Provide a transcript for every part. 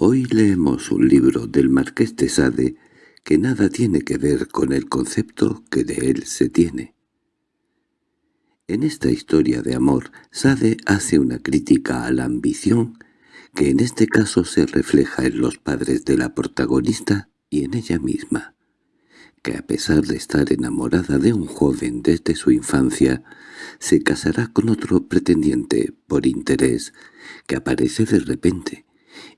Hoy leemos un libro del Marqués de Sade que nada tiene que ver con el concepto que de él se tiene. En esta historia de amor, Sade hace una crítica a la ambición que en este caso se refleja en los padres de la protagonista y en ella misma, que a pesar de estar enamorada de un joven desde su infancia, se casará con otro pretendiente por interés que aparece de repente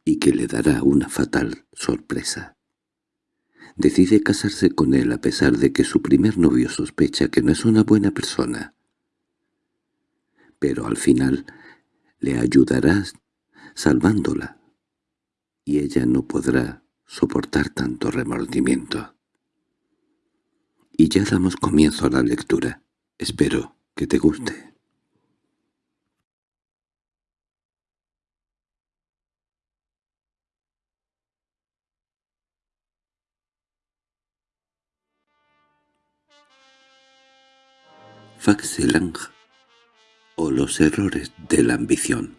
y que le dará una fatal sorpresa. Decide casarse con él a pesar de que su primer novio sospecha que no es una buena persona. Pero al final le ayudarás salvándola, y ella no podrá soportar tanto remordimiento. Y ya damos comienzo a la lectura. Espero que te guste. Faxelang o los errores de la ambición.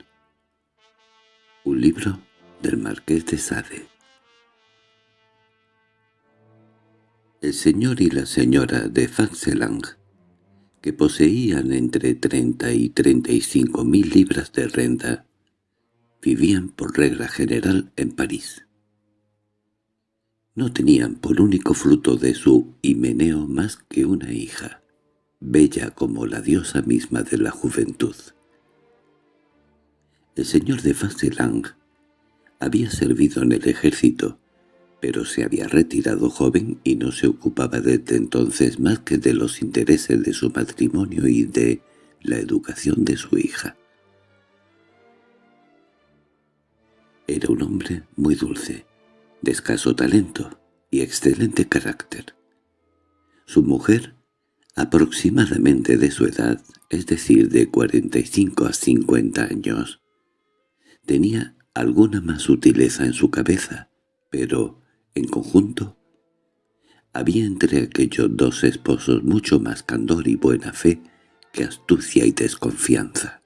Un libro del Marqués de Sade. El señor y la señora de Faxelang, que poseían entre treinta y treinta y cinco mil libras de renta, vivían por regla general en París. No tenían por único fruto de su himeneo más que una hija bella como la diosa misma de la juventud. El señor de Faselang había servido en el ejército, pero se había retirado joven y no se ocupaba desde entonces más que de los intereses de su matrimonio y de la educación de su hija. Era un hombre muy dulce, de escaso talento y excelente carácter. Su mujer aproximadamente de su edad, es decir, de 45 a 50 años. Tenía alguna más sutileza en su cabeza, pero, en conjunto, había entre aquellos dos esposos mucho más candor y buena fe que astucia y desconfianza.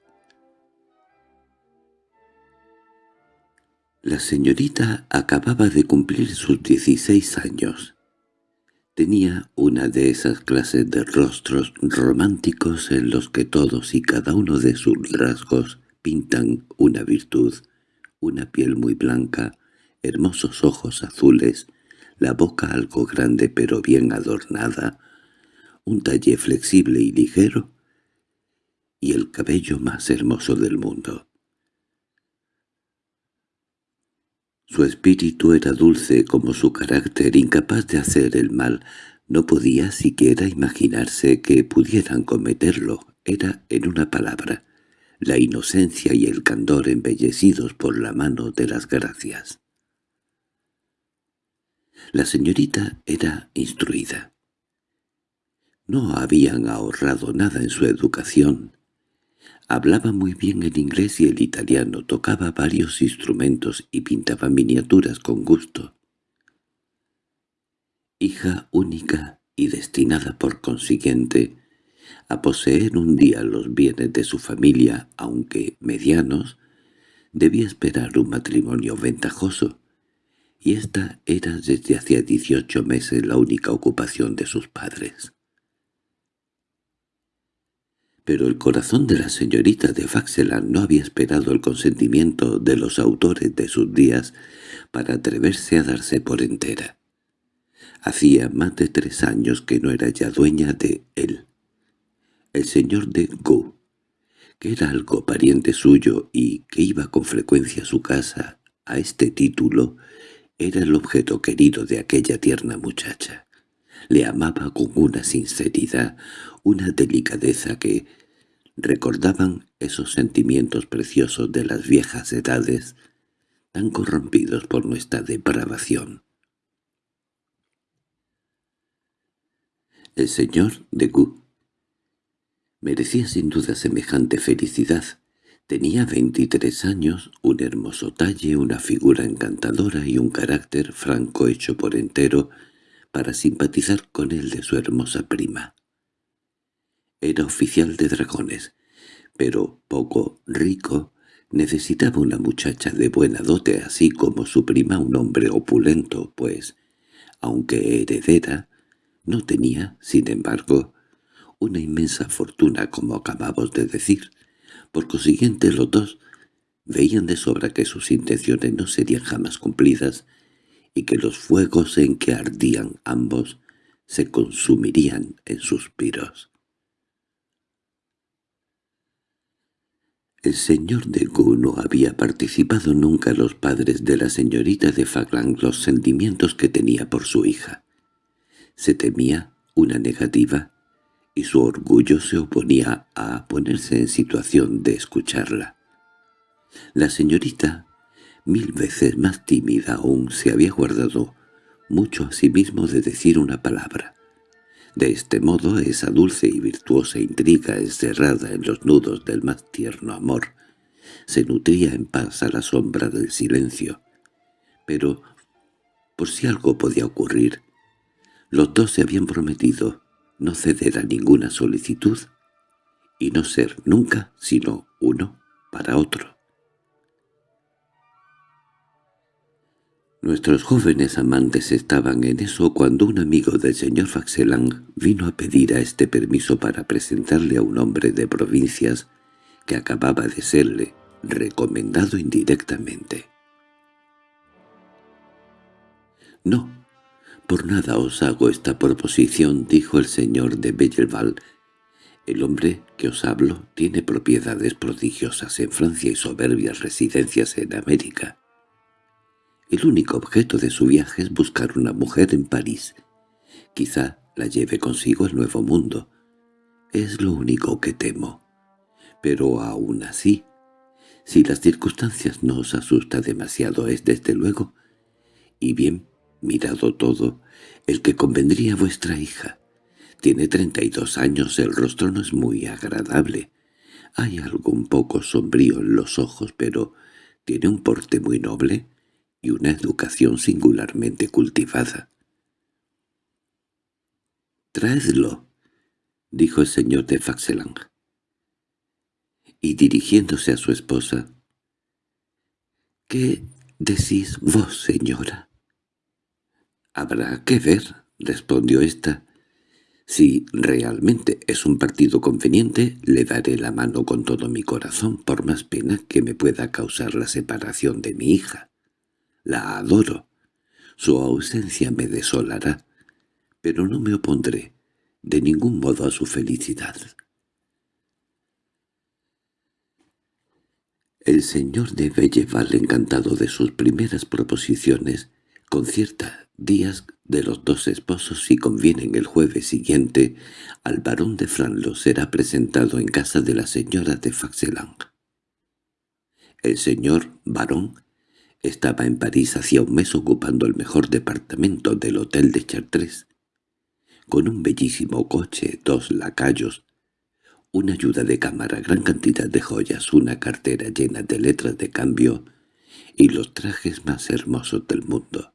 La señorita acababa de cumplir sus dieciséis años Tenía una de esas clases de rostros románticos en los que todos y cada uno de sus rasgos pintan una virtud, una piel muy blanca, hermosos ojos azules, la boca algo grande pero bien adornada, un talle flexible y ligero, y el cabello más hermoso del mundo. Su espíritu era dulce como su carácter, incapaz de hacer el mal. No podía siquiera imaginarse que pudieran cometerlo. Era, en una palabra, la inocencia y el candor embellecidos por la mano de las gracias. La señorita era instruida. No habían ahorrado nada en su educación, Hablaba muy bien el inglés y el italiano, tocaba varios instrumentos y pintaba miniaturas con gusto. Hija única y destinada por consiguiente a poseer un día los bienes de su familia, aunque medianos, debía esperar un matrimonio ventajoso, y esta era desde hacía dieciocho meses la única ocupación de sus padres pero el corazón de la señorita de Faxeland no había esperado el consentimiento de los autores de sus días para atreverse a darse por entera. Hacía más de tres años que no era ya dueña de él. El señor de Gu, que era algo pariente suyo y que iba con frecuencia a su casa a este título, era el objeto querido de aquella tierna muchacha. Le amaba con una sinceridad, una delicadeza que recordaban esos sentimientos preciosos de las viejas edades, tan corrompidos por nuestra depravación. El señor de Gu merecía sin duda semejante felicidad. Tenía veintitrés años, un hermoso talle, una figura encantadora y un carácter franco hecho por entero para simpatizar con el de su hermosa prima. Era oficial de dragones, pero poco rico, Necesitaba una muchacha de buena dote así como su prima un hombre opulento, pues, aunque heredera, no tenía, sin embargo, una inmensa fortuna como acabamos de decir. Por consiguiente los dos veían de sobra que sus intenciones no serían jamás cumplidas y que los fuegos en que ardían ambos se consumirían en suspiros. El señor de Gu no había participado nunca a los padres de la señorita de Faglang los sentimientos que tenía por su hija. Se temía una negativa y su orgullo se oponía a ponerse en situación de escucharla. La señorita, mil veces más tímida aún, se había guardado mucho a sí mismo de decir una palabra. De este modo esa dulce y virtuosa intriga encerrada en los nudos del más tierno amor se nutría en paz a la sombra del silencio. Pero, por si algo podía ocurrir, los dos se habían prometido no ceder a ninguna solicitud y no ser nunca sino uno para otro. Nuestros jóvenes amantes estaban en eso cuando un amigo del señor Faxelang vino a pedir a este permiso para presentarle a un hombre de provincias que acababa de serle recomendado indirectamente. «No, por nada os hago esta proposición», dijo el señor de Belleval. «El hombre que os hablo tiene propiedades prodigiosas en Francia y soberbias residencias en América. El único objeto de su viaje es buscar una mujer en París. Quizá la lleve consigo el nuevo mundo. Es lo único que temo. Pero aún así, si las circunstancias no os asusta demasiado es desde luego, y bien, mirado todo, el que convendría a vuestra hija. Tiene treinta y dos años, el rostro no es muy agradable. Hay algo un poco sombrío en los ojos, pero tiene un porte muy noble y una educación singularmente cultivada. «Traedlo», dijo el señor de Faxelang. Y dirigiéndose a su esposa, «¿Qué decís vos, señora?» «Habrá que ver», respondió ésta. «Si realmente es un partido conveniente, le daré la mano con todo mi corazón, por más pena que me pueda causar la separación de mi hija. La adoro. Su ausencia me desolará, pero no me opondré de ningún modo a su felicidad. El señor de Belleval, encantado de sus primeras proposiciones, concierta días de los dos esposos si convienen el jueves siguiente, al barón de Franlo será presentado en casa de la señora de Faxelang. El señor barón estaba en París hacía un mes ocupando el mejor departamento del hotel de Chartres, con un bellísimo coche, dos lacayos, una ayuda de cámara, gran cantidad de joyas, una cartera llena de letras de cambio y los trajes más hermosos del mundo.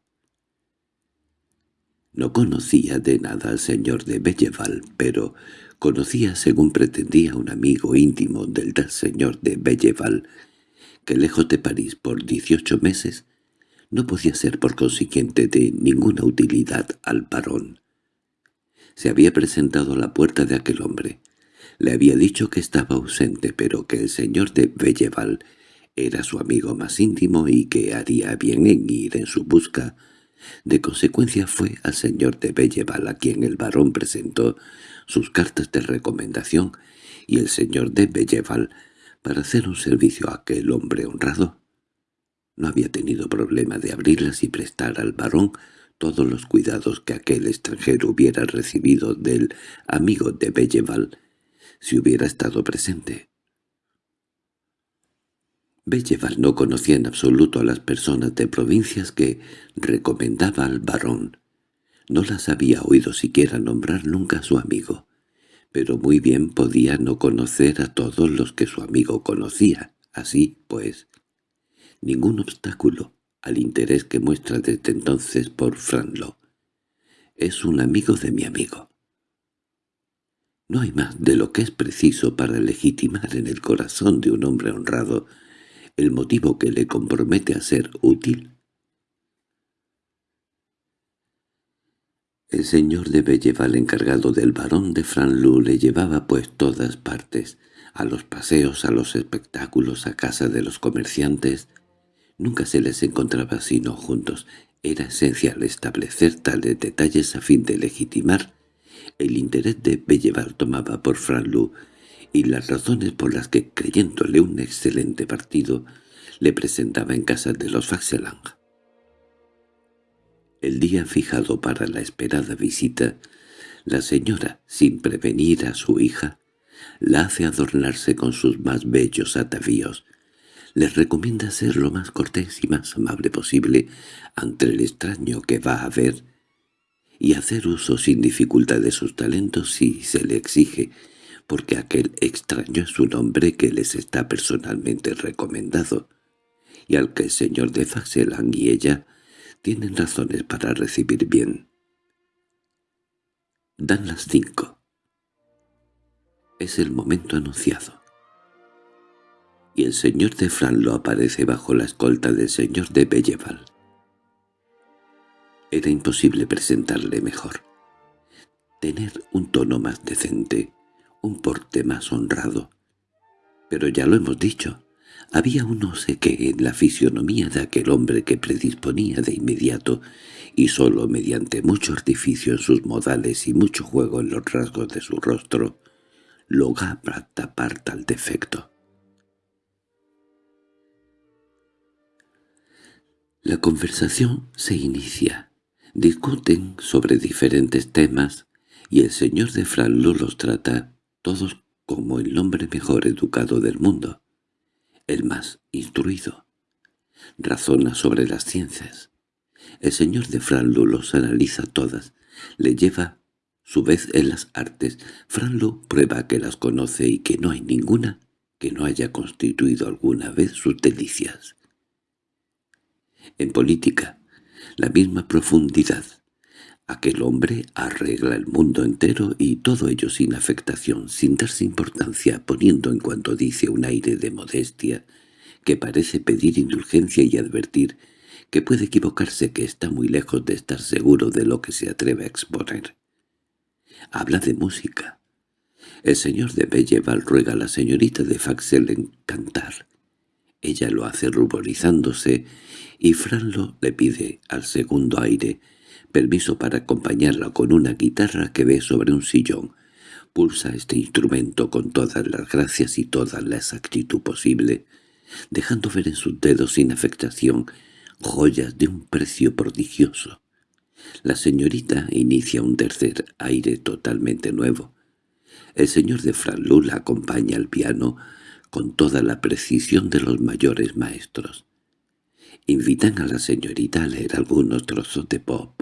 No conocía de nada al señor de Belleval, pero conocía, según pretendía, un amigo íntimo del tal señor de Belleval, que lejos de París por dieciocho meses no podía ser por consiguiente de ninguna utilidad al varón. Se había presentado a la puerta de aquel hombre. Le había dicho que estaba ausente, pero que el señor de Belleval era su amigo más íntimo y que haría bien en ir en su busca. De consecuencia fue al señor de Belleval a quien el varón presentó sus cartas de recomendación y el señor de Belleval para hacer un servicio a aquel hombre honrado. No había tenido problema de abrirlas y prestar al varón todos los cuidados que aquel extranjero hubiera recibido del amigo de Belleval si hubiera estado presente. Belleval no conocía en absoluto a las personas de provincias que recomendaba al varón. No las había oído siquiera nombrar nunca a su amigo pero muy bien podía no conocer a todos los que su amigo conocía. Así, pues, ningún obstáculo al interés que muestra desde entonces por Franlo. Es un amigo de mi amigo. No hay más de lo que es preciso para legitimar en el corazón de un hombre honrado el motivo que le compromete a ser útil? El señor de Belleval, encargado del barón de Franlou, le llevaba pues todas partes, a los paseos, a los espectáculos, a casa de los comerciantes. Nunca se les encontraba sino juntos. Era esencial establecer tales detalles a fin de legitimar el interés de Belleval tomaba por Franlou y las razones por las que, creyéndole un excelente partido, le presentaba en casa de los Faxelang. El día fijado para la esperada visita, la señora, sin prevenir a su hija, la hace adornarse con sus más bellos atavíos. Les recomienda ser lo más cortés y más amable posible ante el extraño que va a ver y hacer uso sin dificultad de sus talentos si se le exige, porque aquel extraño es un hombre que les está personalmente recomendado, y al que el señor de Faxelang y ella tienen razones para recibir bien. Dan las cinco. Es el momento anunciado. Y el señor de Franlo aparece bajo la escolta del señor de Belleval. Era imposible presentarle mejor. Tener un tono más decente, un porte más honrado. Pero ya lo hemos dicho, había un no sé qué en la fisionomía de aquel hombre que predisponía de inmediato, y sólo mediante mucho artificio en sus modales y mucho juego en los rasgos de su rostro, lograba tapar tal defecto. La conversación se inicia. Discuten sobre diferentes temas, y el señor de Franlo los trata todos como el hombre mejor educado del mundo el más instruido. Razona sobre las ciencias. El señor de Franlo los analiza todas, le lleva su vez en las artes. Franlo prueba que las conoce y que no hay ninguna que no haya constituido alguna vez sus delicias. En política, la misma profundidad. Aquel hombre arregla el mundo entero y todo ello sin afectación, sin darse importancia, poniendo en cuanto dice un aire de modestia que parece pedir indulgencia y advertir que puede equivocarse que está muy lejos de estar seguro de lo que se atreve a exponer. Habla de música. El señor de Belleval ruega a la señorita de Faxel en cantar. Ella lo hace ruborizándose y Franlo le pide al segundo aire permiso para acompañarla con una guitarra que ve sobre un sillón. Pulsa este instrumento con todas las gracias y toda la exactitud posible, dejando ver en sus dedos sin afectación joyas de un precio prodigioso. La señorita inicia un tercer aire totalmente nuevo. El señor de Franlú la acompaña al piano con toda la precisión de los mayores maestros. Invitan a la señorita a leer algunos trozos de pop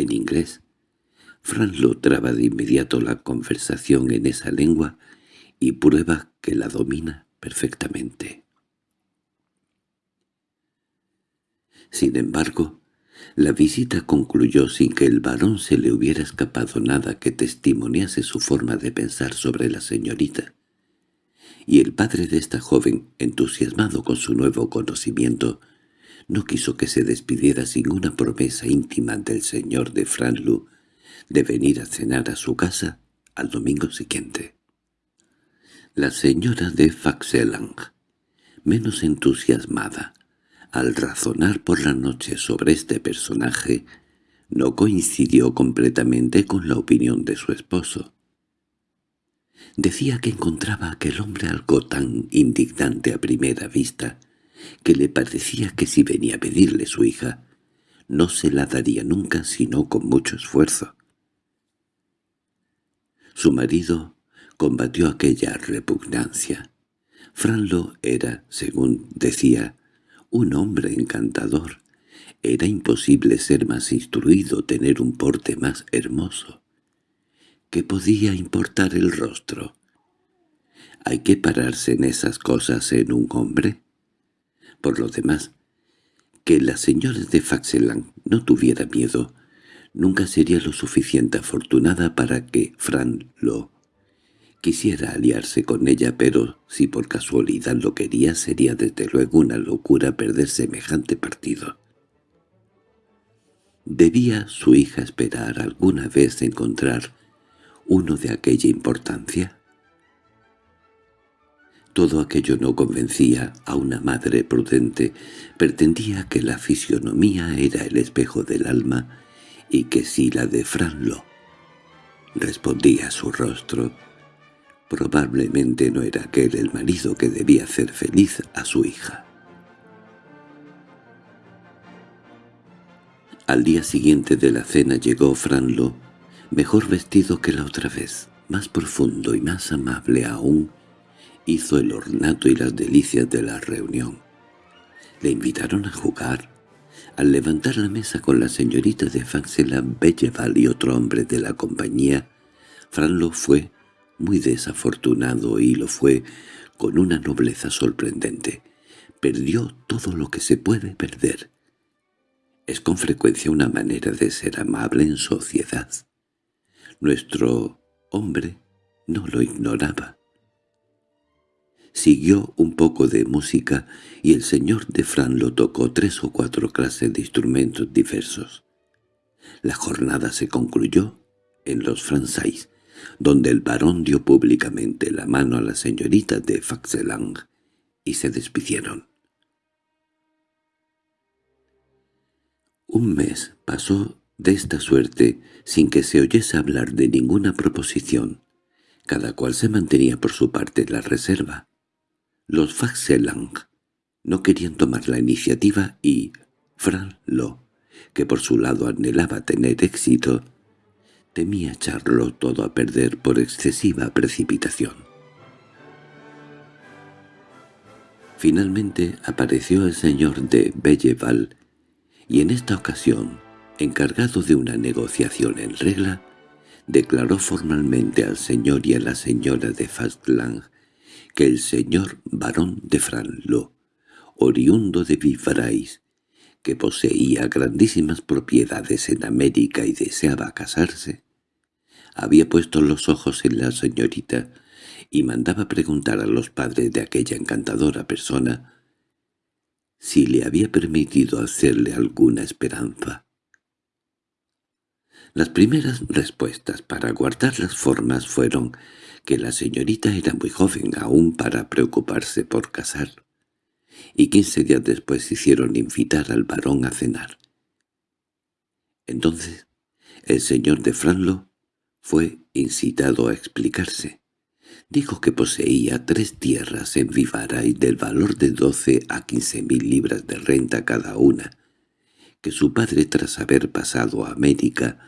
en inglés. Franlo traba de inmediato la conversación en esa lengua y prueba que la domina perfectamente. Sin embargo, la visita concluyó sin que el varón se le hubiera escapado nada que testimoniase su forma de pensar sobre la señorita. Y el padre de esta joven, entusiasmado con su nuevo conocimiento, no quiso que se despidiera sin una promesa íntima del señor de Franlu de venir a cenar a su casa al domingo siguiente. La señora de Faxelang, menos entusiasmada, al razonar por la noche sobre este personaje, no coincidió completamente con la opinión de su esposo. Decía que encontraba aquel hombre algo tan indignante a primera vista, que le parecía que si venía a pedirle su hija, no se la daría nunca sino con mucho esfuerzo. Su marido combatió aquella repugnancia. Franlo era, según decía, un hombre encantador. Era imposible ser más instruido, tener un porte más hermoso. ¿Qué podía importar el rostro? ¿Hay que pararse en esas cosas en un hombre? Por lo demás, que la señora de Faxeland no tuviera miedo nunca sería lo suficiente afortunada para que Fran lo, Quisiera aliarse con ella, pero si por casualidad lo quería sería desde luego una locura perder semejante partido. ¿Debía su hija esperar alguna vez encontrar uno de aquella importancia? Todo aquello no convencía a una madre prudente. Pretendía que la fisionomía era el espejo del alma y que si la de Franlo respondía a su rostro, probablemente no era aquel el marido que debía hacer feliz a su hija. Al día siguiente de la cena llegó Franlo, mejor vestido que la otra vez, más profundo y más amable aún, hizo el ornato y las delicias de la reunión. Le invitaron a jugar. Al levantar la mesa con la señorita de Faxela, Belleval y otro hombre de la compañía, Franlo fue muy desafortunado y lo fue con una nobleza sorprendente. Perdió todo lo que se puede perder. Es con frecuencia una manera de ser amable en sociedad. Nuestro hombre no lo ignoraba. Siguió un poco de música y el señor de Fran lo tocó tres o cuatro clases de instrumentos diversos. La jornada se concluyó en los Fransais, donde el varón dio públicamente la mano a la señorita de Faxelang y se despidieron. Un mes pasó de esta suerte sin que se oyese hablar de ninguna proposición. Cada cual se mantenía por su parte la reserva. Los Faxelang no querían tomar la iniciativa y Fran Lo, que por su lado anhelaba tener éxito, temía echarlo todo a perder por excesiva precipitación. Finalmente apareció el señor de Belleval, y en esta ocasión, encargado de una negociación en regla, declaró formalmente al señor y a la señora de Fastlang que el señor barón de Franlo, oriundo de Vivrais, que poseía grandísimas propiedades en América y deseaba casarse, había puesto los ojos en la señorita y mandaba preguntar a los padres de aquella encantadora persona si le había permitido hacerle alguna esperanza. Las primeras respuestas para guardar las formas fueron que la señorita era muy joven aún para preocuparse por casar, y quince días después hicieron invitar al varón a cenar. Entonces el señor de Franlo fue incitado a explicarse. Dijo que poseía tres tierras en Vivaray del valor de doce a quince mil libras de renta cada una, que su padre tras haber pasado a América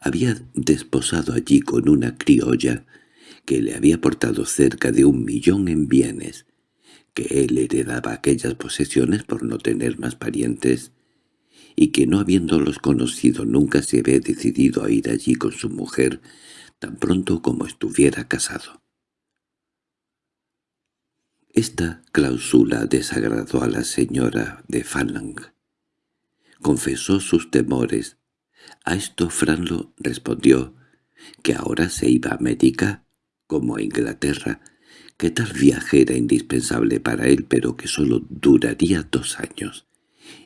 había desposado allí con una criolla que le había aportado cerca de un millón en bienes, que él heredaba aquellas posesiones por no tener más parientes, y que no habiéndolos conocido nunca se había decidido a ir allí con su mujer tan pronto como estuviera casado. Esta cláusula desagradó a la señora de Fanlang. Confesó sus temores. A esto Franlo respondió que ahora se iba a América como a Inglaterra, que tal viaje era indispensable para él pero que sólo duraría dos años,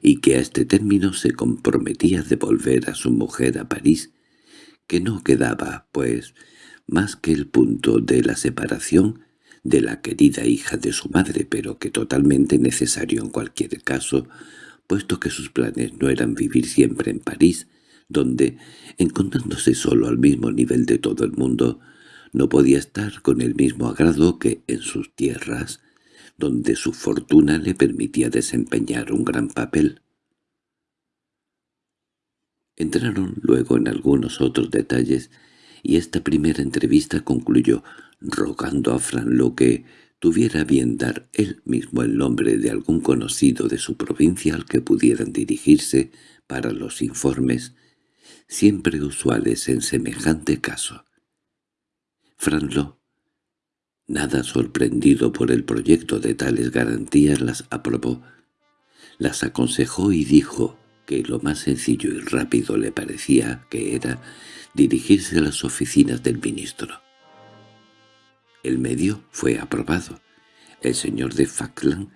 y que a este término se comprometía a devolver a su mujer a París, que no quedaba, pues, más que el punto de la separación de la querida hija de su madre, pero que totalmente necesario en cualquier caso, puesto que sus planes no eran vivir siempre en París, donde, encontrándose solo al mismo nivel de todo el mundo, no podía estar con el mismo agrado que en sus tierras, donde su fortuna le permitía desempeñar un gran papel. Entraron luego en algunos otros detalles, y esta primera entrevista concluyó rogando a Fran lo que tuviera bien dar él mismo el nombre de algún conocido de su provincia al que pudieran dirigirse para los informes, siempre usuales en semejante caso. Franlo, nada sorprendido por el proyecto de tales garantías, las aprobó, las aconsejó y dijo que lo más sencillo y rápido le parecía que era dirigirse a las oficinas del ministro. El medio fue aprobado. El señor de Falkland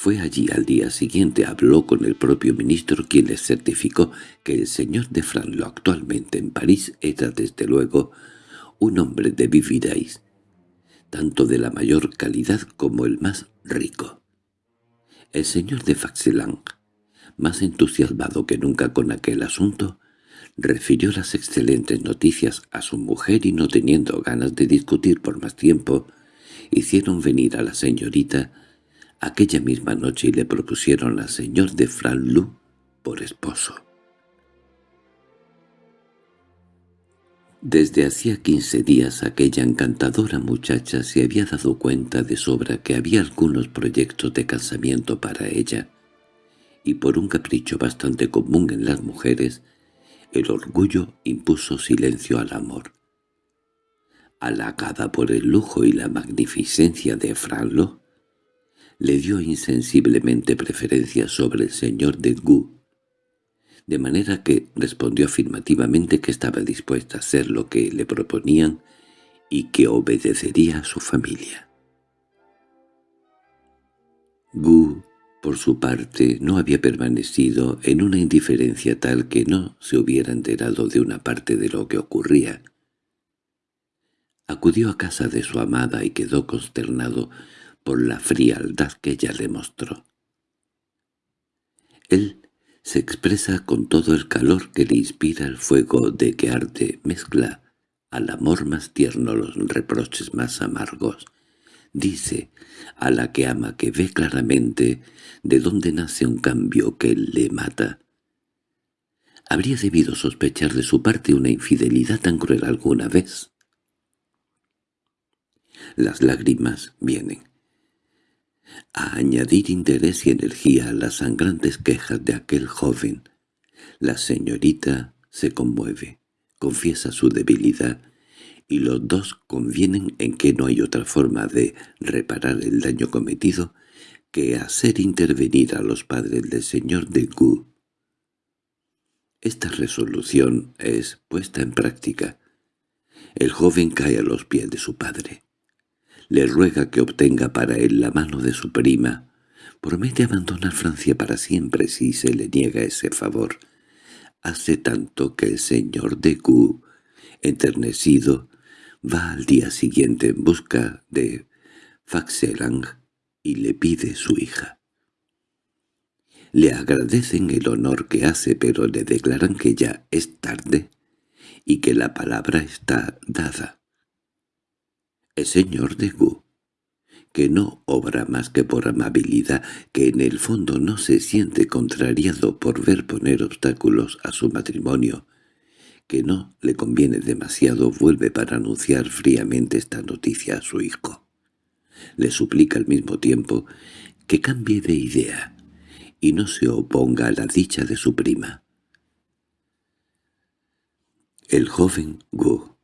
fue allí al día siguiente, habló con el propio ministro, quien le certificó que el señor de Franlo actualmente en París era desde luego un hombre de Vivirais, tanto de la mayor calidad como el más rico. El señor de Faxelang, más entusiasmado que nunca con aquel asunto, refirió las excelentes noticias a su mujer y no teniendo ganas de discutir por más tiempo, hicieron venir a la señorita aquella misma noche le propusieron al señor de Franlou por esposo. Desde hacía quince días aquella encantadora muchacha se había dado cuenta de sobra que había algunos proyectos de casamiento para ella, y por un capricho bastante común en las mujeres, el orgullo impuso silencio al amor. Halagada por el lujo y la magnificencia de Franlo, le dio insensiblemente preferencia sobre el señor de Gu, de manera que respondió afirmativamente que estaba dispuesta a hacer lo que le proponían y que obedecería a su familia. Gu, por su parte, no había permanecido en una indiferencia tal que no se hubiera enterado de una parte de lo que ocurría. Acudió a casa de su amada y quedó consternado por la frialdad que ella le mostró. Él se expresa con todo el calor que le inspira el fuego de que arde mezcla al amor más tierno los reproches más amargos. Dice a la que ama que ve claramente de dónde nace un cambio que le mata. ¿Habría debido sospechar de su parte una infidelidad tan cruel alguna vez? Las lágrimas vienen a añadir interés y energía a las sangrantes quejas de aquel joven. La señorita se conmueve, confiesa su debilidad, y los dos convienen en que no hay otra forma de reparar el daño cometido que hacer intervenir a los padres del señor de Gu. Esta resolución es puesta en práctica. El joven cae a los pies de su padre le ruega que obtenga para él la mano de su prima. Promete abandonar Francia para siempre si se le niega ese favor. Hace tanto que el señor de Gu, enternecido, va al día siguiente en busca de Faxelang y le pide su hija. Le agradecen el honor que hace, pero le declaran que ya es tarde y que la palabra está dada el señor de Gu, que no obra más que por amabilidad, que en el fondo no se siente contrariado por ver poner obstáculos a su matrimonio, que no le conviene demasiado, vuelve para anunciar fríamente esta noticia a su hijo. Le suplica al mismo tiempo que cambie de idea y no se oponga a la dicha de su prima. El joven Gu,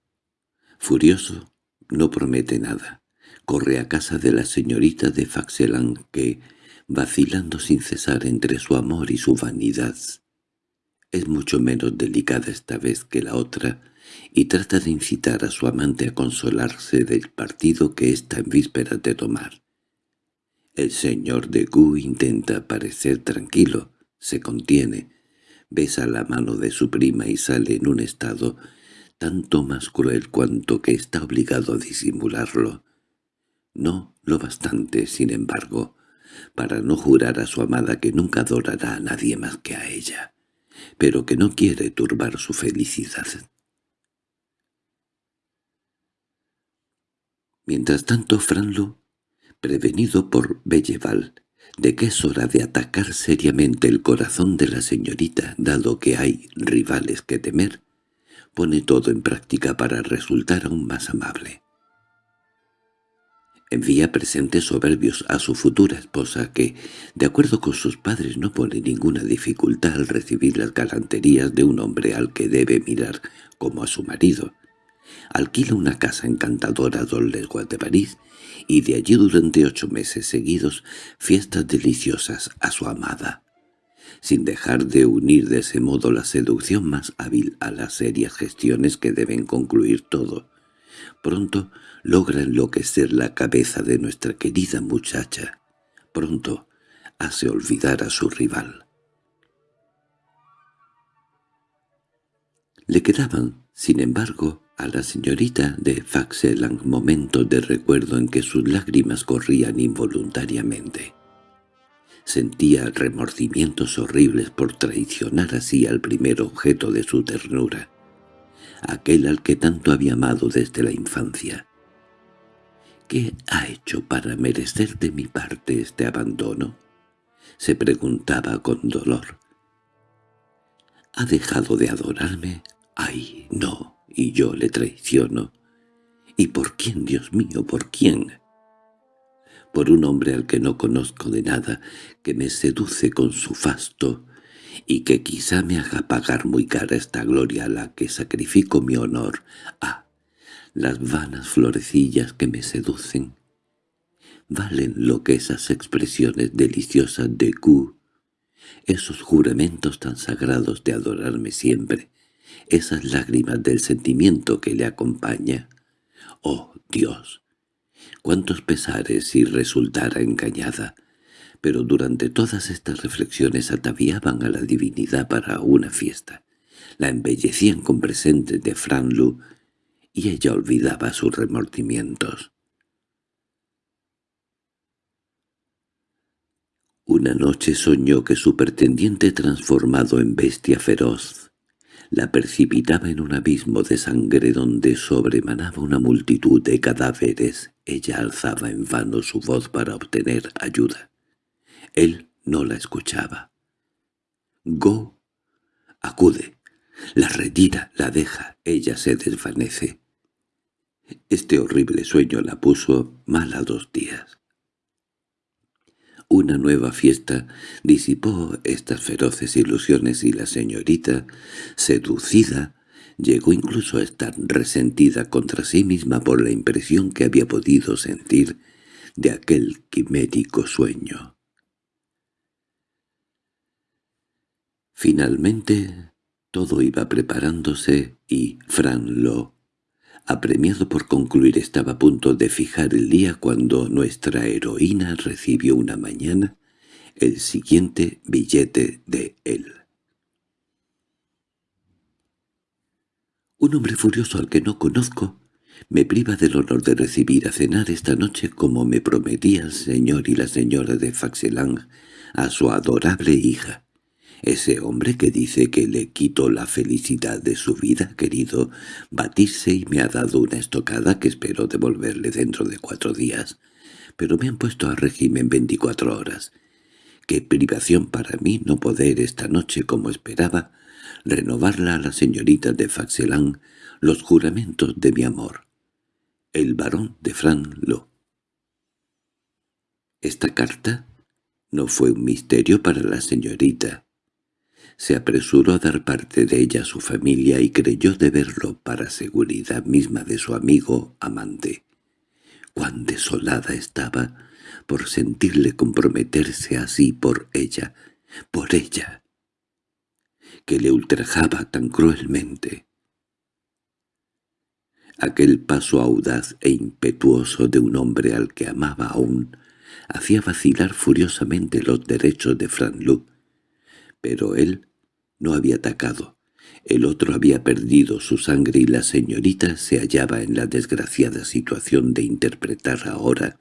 furioso, no promete nada. Corre a casa de la señorita de Faxelan que, vacilando sin cesar entre su amor y su vanidad, es mucho menos delicada esta vez que la otra, y trata de incitar a su amante a consolarse del partido que está en vísperas de tomar. El señor de Gu intenta parecer tranquilo, se contiene, besa la mano de su prima y sale en un estado tanto más cruel cuanto que está obligado a disimularlo. No lo bastante, sin embargo, para no jurar a su amada que nunca adorará a nadie más que a ella, pero que no quiere turbar su felicidad. Mientras tanto Franlo, prevenido por Belleval, de que es hora de atacar seriamente el corazón de la señorita, dado que hay rivales que temer, pone todo en práctica para resultar aún más amable. Envía presentes soberbios a su futura esposa que, de acuerdo con sus padres, no pone ninguna dificultad al recibir las galanterías de un hombre al que debe mirar como a su marido. Alquila una casa encantadora a dos leguas de París y de allí durante ocho meses seguidos fiestas deliciosas a su amada sin dejar de unir de ese modo la seducción más hábil a las serias gestiones que deben concluir todo, Pronto logra enloquecer la cabeza de nuestra querida muchacha. Pronto hace olvidar a su rival. Le quedaban, sin embargo, a la señorita de Faxelang momentos de recuerdo en que sus lágrimas corrían involuntariamente. Sentía remordimientos horribles por traicionar así al primer objeto de su ternura, aquel al que tanto había amado desde la infancia. ¿Qué ha hecho para merecer de mi parte este abandono? se preguntaba con dolor. ¿Ha dejado de adorarme? ¡Ay, no! Y yo le traiciono. ¿Y por quién, Dios mío, por quién? Por un hombre al que no conozco de nada, que me seduce con su fasto, y que quizá me haga pagar muy cara esta gloria a la que sacrifico mi honor. ¡Ah! Las vanas florecillas que me seducen valen lo que esas expresiones deliciosas de Q, esos juramentos tan sagrados de adorarme siempre, esas lágrimas del sentimiento que le acompaña. ¡Oh, Dios! ¡Cuántos pesares si resultara engañada! Pero durante todas estas reflexiones ataviaban a la divinidad para una fiesta. La embellecían con presentes de Franlu y ella olvidaba sus remordimientos. Una noche soñó que su pretendiente transformado en bestia feroz la precipitaba en un abismo de sangre donde sobremanaba una multitud de cadáveres. Ella alzaba en vano su voz para obtener ayuda. Él no la escuchaba. Go acude, la retira, la deja, ella se desvanece. Este horrible sueño la puso mal a dos días. Una nueva fiesta disipó estas feroces ilusiones y la señorita, seducida, llegó incluso a estar resentida contra sí misma por la impresión que había podido sentir de aquel quimérico sueño. Finalmente, todo iba preparándose y Fran Lo Apremiado por concluir estaba a punto de fijar el día cuando nuestra heroína recibió una mañana el siguiente billete de él. Un hombre furioso al que no conozco me priva del honor de recibir a cenar esta noche como me prometía el señor y la señora de Faxelang a su adorable hija. Ese hombre que dice que le quito la felicidad de su vida querido batirse y me ha dado una estocada que espero devolverle dentro de cuatro días, pero me han puesto a régimen veinticuatro horas. Qué privación para mí no poder esta noche como esperaba renovarla a la señorita de Faxelan los juramentos de mi amor. El barón de Franlo. Esta carta no fue un misterio para la señorita se apresuró a dar parte de ella a su familia y creyó deberlo para seguridad misma de su amigo amante. Cuán desolada estaba por sentirle comprometerse así por ella, por ella, que le ultrajaba tan cruelmente. Aquel paso audaz e impetuoso de un hombre al que amaba aún hacía vacilar furiosamente los derechos de Franlu, pero él no había atacado. El otro había perdido su sangre y la señorita se hallaba en la desgraciada situación de interpretar ahora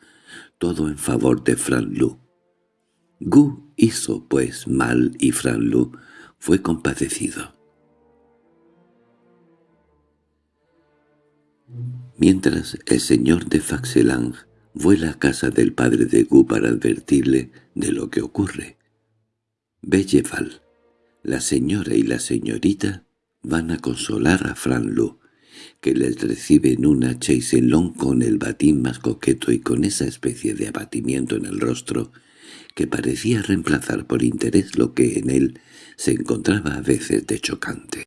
todo en favor de Lu. Gu hizo pues mal y Lu fue compadecido. Mientras el señor de Faxelang vuela a casa del padre de Gu para advertirle de lo que ocurre, Belleval, la señora y la señorita van a consolar a Fran que les recibe en una chaiselón con el batín más coqueto y con esa especie de abatimiento en el rostro que parecía reemplazar por interés lo que en él se encontraba a veces de chocante.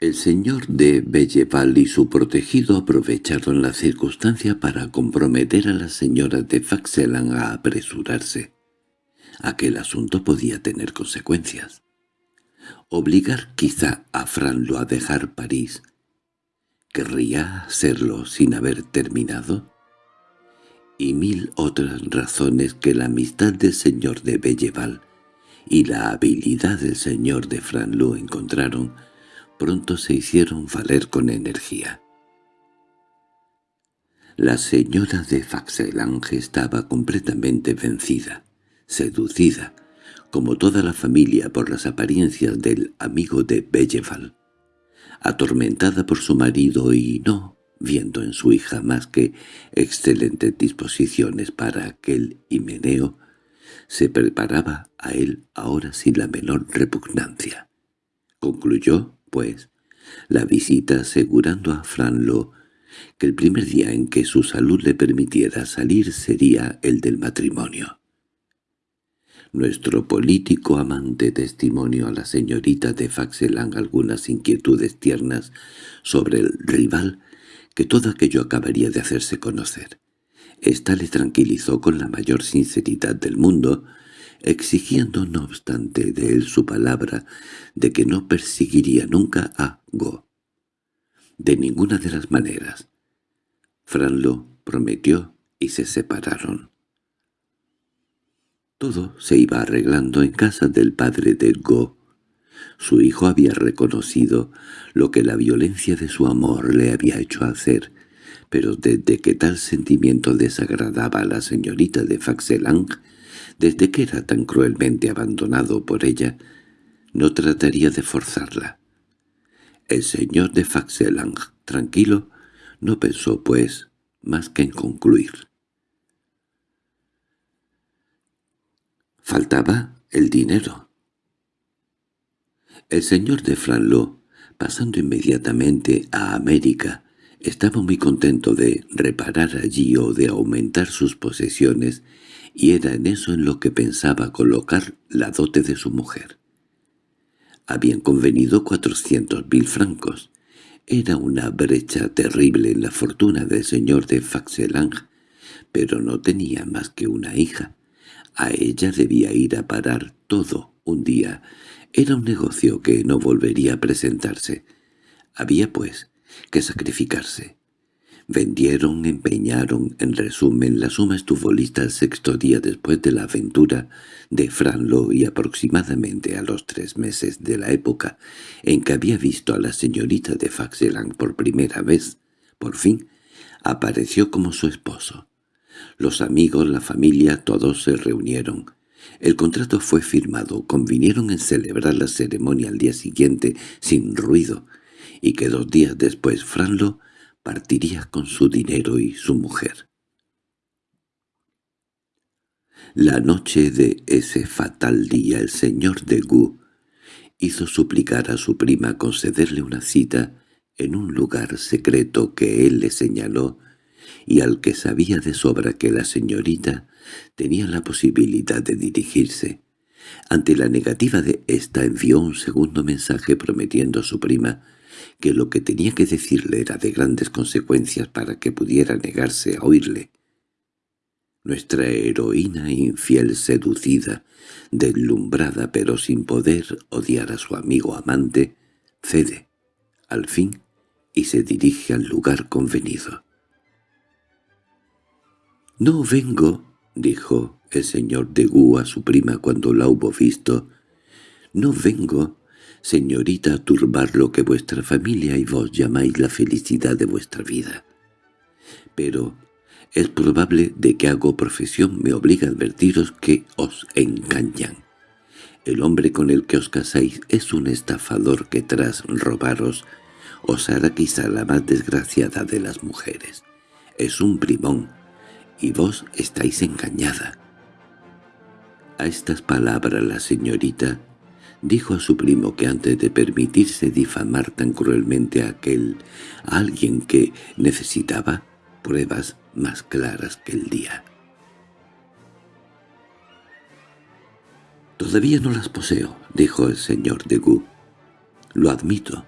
El señor de Belleval y su protegido aprovecharon la circunstancia para comprometer a las señoras de Faxelan a apresurarse. Aquel asunto podía tener consecuencias. Obligar quizá a Franlo a dejar París. ¿Querría hacerlo sin haber terminado? Y mil otras razones que la amistad del señor de Belleval y la habilidad del señor de Franlou encontraron, pronto se hicieron valer con energía. La señora de Faxelange estaba completamente vencida, seducida, como toda la familia por las apariencias del amigo de Belleval, atormentada por su marido y no viendo en su hija más que excelentes disposiciones para aquel himeneo, se preparaba a él ahora sin la menor repugnancia. Concluyó, pues, la visita asegurando a Franlo que el primer día en que su salud le permitiera salir sería el del matrimonio. Nuestro político amante testimonio a la señorita de Faxelang algunas inquietudes tiernas sobre el rival que todo aquello acabaría de hacerse conocer. Esta le tranquilizó con la mayor sinceridad del mundo, exigiendo no obstante de él su palabra de que no perseguiría nunca a Go. De ninguna de las maneras. Franlo prometió y se separaron. Todo se iba arreglando en casa del padre de Go. Su hijo había reconocido lo que la violencia de su amor le había hecho hacer, pero desde que tal sentimiento desagradaba a la señorita de Faxelang, desde que era tan cruelmente abandonado por ella, no trataría de forzarla. El señor de Faxelang, tranquilo, no pensó, pues, más que en concluir. Faltaba el dinero. El señor de Franlo, pasando inmediatamente a América, estaba muy contento de reparar allí o de aumentar sus posesiones, y era en eso en lo que pensaba colocar la dote de su mujer. Habían convenido cuatrocientos mil francos. Era una brecha terrible en la fortuna del señor de Faxelang, pero no tenía más que una hija. A ella debía ir a parar todo un día. Era un negocio que no volvería a presentarse. Había, pues, que sacrificarse. Vendieron, empeñaron, en resumen, la suma estuvo lista el sexto día después de la aventura de Franlo y aproximadamente a los tres meses de la época en que había visto a la señorita de Faxelang por primera vez, por fin, apareció como su esposo. Los amigos, la familia, todos se reunieron. El contrato fue firmado, convinieron en celebrar la ceremonia al día siguiente sin ruido, y que dos días después Franlo partiría con su dinero y su mujer. La noche de ese fatal día el señor de Gu hizo suplicar a su prima concederle una cita en un lugar secreto que él le señaló y al que sabía de sobra que la señorita tenía la posibilidad de dirigirse. Ante la negativa de ésta envió un segundo mensaje prometiendo a su prima que lo que tenía que decirle era de grandes consecuencias para que pudiera negarse a oírle. Nuestra heroína infiel seducida, deslumbrada pero sin poder odiar a su amigo amante, cede, al fin, y se dirige al lugar convenido. «No vengo», dijo el señor de Gu a su prima cuando la hubo visto, «no vengo señorita, turbar lo que vuestra familia y vos llamáis la felicidad de vuestra vida. Pero es probable de que hago profesión me obliga a advertiros que os engañan. El hombre con el que os casáis es un estafador que tras robaros os hará quizá la más desgraciada de las mujeres. Es un primón, y vos estáis engañada. A estas palabras la señorita dijo a su primo que antes de permitirse difamar tan cruelmente a aquel a alguien que necesitaba pruebas más claras que el día. «Todavía no las poseo», dijo el señor de Gu. «Lo admito,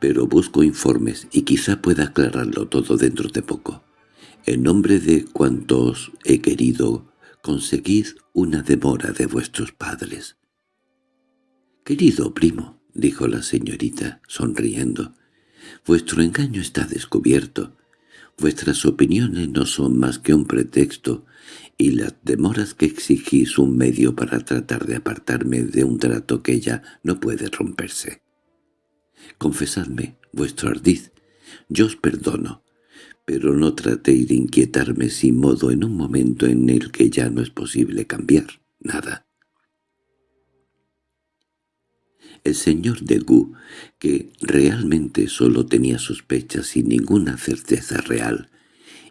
pero busco informes y quizá pueda aclararlo todo dentro de poco. En nombre de cuantos he querido, conseguid una demora de vuestros padres». «Querido primo», dijo la señorita, sonriendo, Vuestro engaño está descubierto. Vuestras opiniones no son más que un pretexto, y las demoras que exigís un medio para tratar de apartarme de un trato que ya no puede romperse. Confesadme vuestro ardiz, yo os perdono, pero no tratéis de inquietarme sin modo en un momento en el que ya no es posible cambiar nada. El señor de Gu, que realmente solo tenía sospechas sin ninguna certeza real,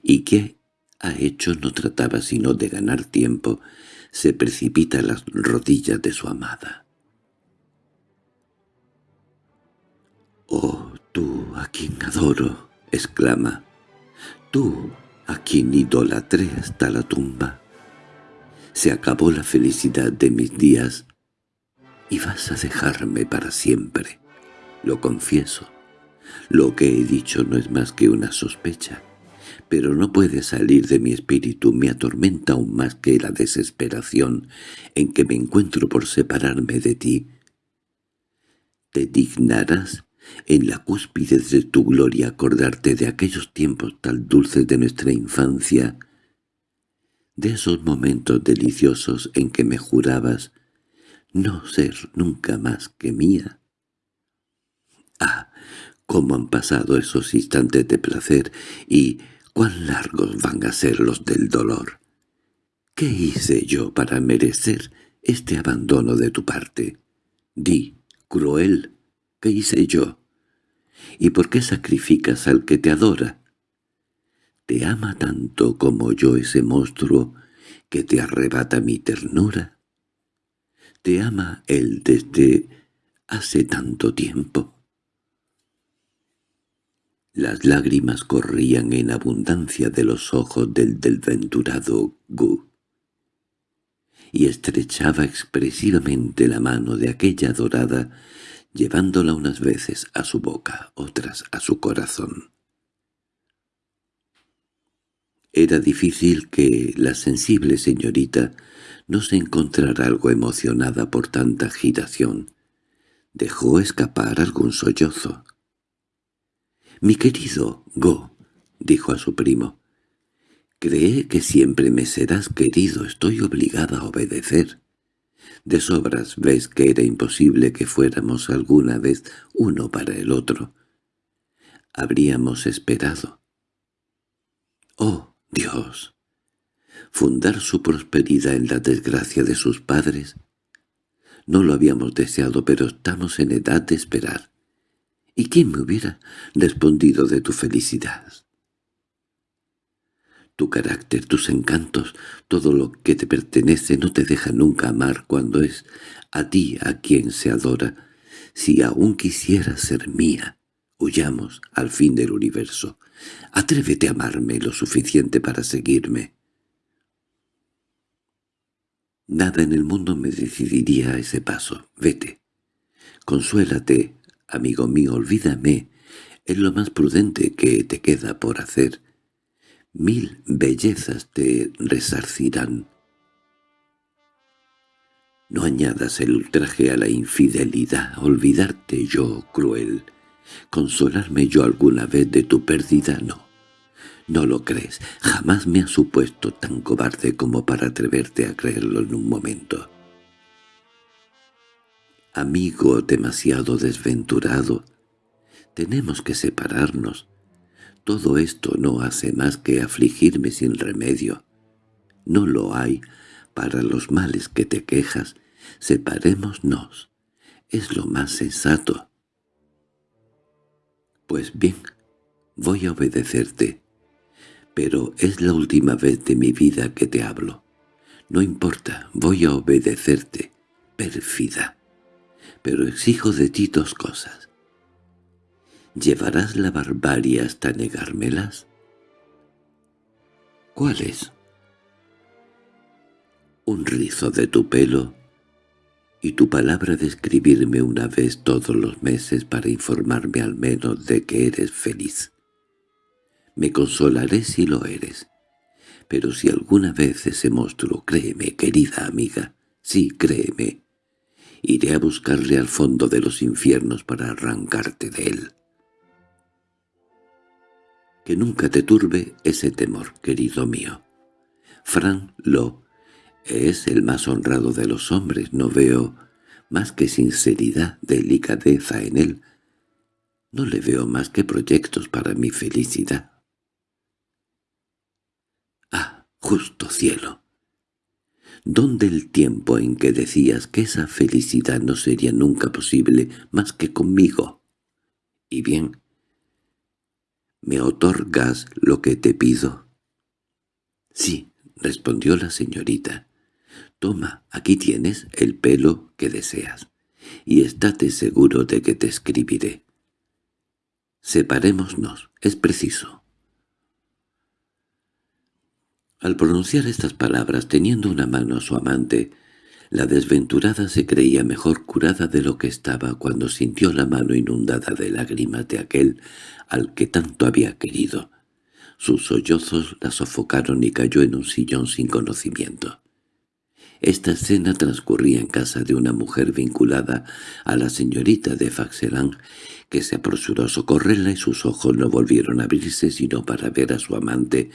y que ha hecho no trataba sino de ganar tiempo, se precipita a las rodillas de su amada. «Oh, tú a quien adoro», exclama, «tú a quien idolatré hasta la tumba. Se acabó la felicidad de mis días y vas a dejarme para siempre. Lo confieso. Lo que he dicho no es más que una sospecha, pero no puede salir de mi espíritu, me atormenta aún más que la desesperación en que me encuentro por separarme de ti. ¿Te dignarás en la cúspide de tu gloria acordarte de aquellos tiempos tan dulces de nuestra infancia, de esos momentos deliciosos en que me jurabas no ser nunca más que mía. Ah, cómo han pasado esos instantes de placer y cuán largos van a ser los del dolor. ¿Qué hice yo para merecer este abandono de tu parte? Di, cruel, ¿qué hice yo? ¿Y por qué sacrificas al que te adora? ¿Te ama tanto como yo ese monstruo que te arrebata mi ternura? te ama él desde hace tanto tiempo. Las lágrimas corrían en abundancia de los ojos del desventurado Gu, y estrechaba expresivamente la mano de aquella dorada, llevándola unas veces a su boca, otras a su corazón. Era difícil que la sensible señorita no se encontrara algo emocionada por tanta agitación. Dejó escapar algún sollozo. «Mi querido Go», dijo a su primo, «cree que siempre me serás querido, estoy obligada a obedecer. De sobras ves que era imposible que fuéramos alguna vez uno para el otro. Habríamos esperado». «Oh, Dios», fundar su prosperidad en la desgracia de sus padres. No lo habíamos deseado, pero estamos en edad de esperar. ¿Y quién me hubiera respondido de tu felicidad? Tu carácter, tus encantos, todo lo que te pertenece no te deja nunca amar cuando es a ti a quien se adora. Si aún quisieras ser mía, huyamos al fin del universo. Atrévete a amarme lo suficiente para seguirme. Nada en el mundo me decidiría a ese paso. Vete. Consuélate, amigo mío, olvídame. Es lo más prudente que te queda por hacer. Mil bellezas te resarcirán. No añadas el ultraje a la infidelidad, olvidarte yo, cruel. Consolarme yo alguna vez de tu pérdida, no. No lo crees. Jamás me has supuesto tan cobarde como para atreverte a creerlo en un momento. Amigo demasiado desventurado, tenemos que separarnos. Todo esto no hace más que afligirme sin remedio. No lo hay para los males que te quejas. Separémonos. Es lo más sensato. Pues bien, voy a obedecerte pero es la última vez de mi vida que te hablo. No importa, voy a obedecerte, pérfida. Pero exijo de ti dos cosas. ¿Llevarás la barbarie hasta negármelas? ¿Cuáles? Un rizo de tu pelo y tu palabra de escribirme una vez todos los meses para informarme al menos de que eres feliz. Me consolaré si lo eres. Pero si alguna vez ese monstruo, créeme, querida amiga, sí, créeme, iré a buscarle al fondo de los infiernos para arrancarte de él. Que nunca te turbe ese temor, querido mío. Fran Lo es el más honrado de los hombres, no veo más que sinceridad, delicadeza en él. No le veo más que proyectos para mi felicidad. Ah, justo cielo. ¿Dónde el tiempo en que decías que esa felicidad no sería nunca posible más que conmigo? Y bien, ¿me otorgas lo que te pido? Sí, respondió la señorita. Toma, aquí tienes el pelo que deseas, y estate seguro de que te escribiré. Separémonos, es preciso. Al pronunciar estas palabras, teniendo una mano a su amante, la desventurada se creía mejor curada de lo que estaba cuando sintió la mano inundada de lágrimas de aquel al que tanto había querido. Sus sollozos la sofocaron y cayó en un sillón sin conocimiento. Esta escena transcurría en casa de una mujer vinculada a la señorita de Faxelan, que se apresuró a socorrerla y sus ojos no volvieron a abrirse sino para ver a su amante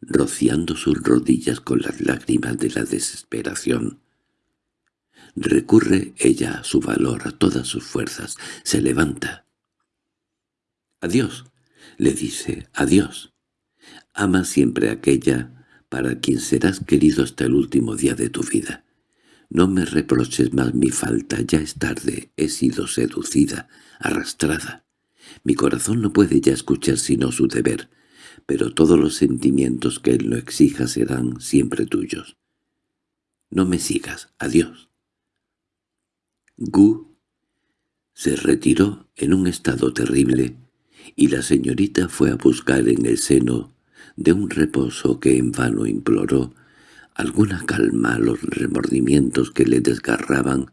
rociando sus rodillas con las lágrimas de la desesperación. Recurre ella a su valor, a todas sus fuerzas, se levanta. «Adiós», le dice, «adiós». Ama siempre a aquella para quien serás querido hasta el último día de tu vida. No me reproches más mi falta, ya es tarde, he sido seducida, arrastrada. Mi corazón no puede ya escuchar sino su deber, pero todos los sentimientos que él lo exija serán siempre tuyos. No me sigas, adiós. Gu se retiró en un estado terrible, y la señorita fue a buscar en el seno de un reposo que en vano imploró, alguna calma a los remordimientos que le desgarraban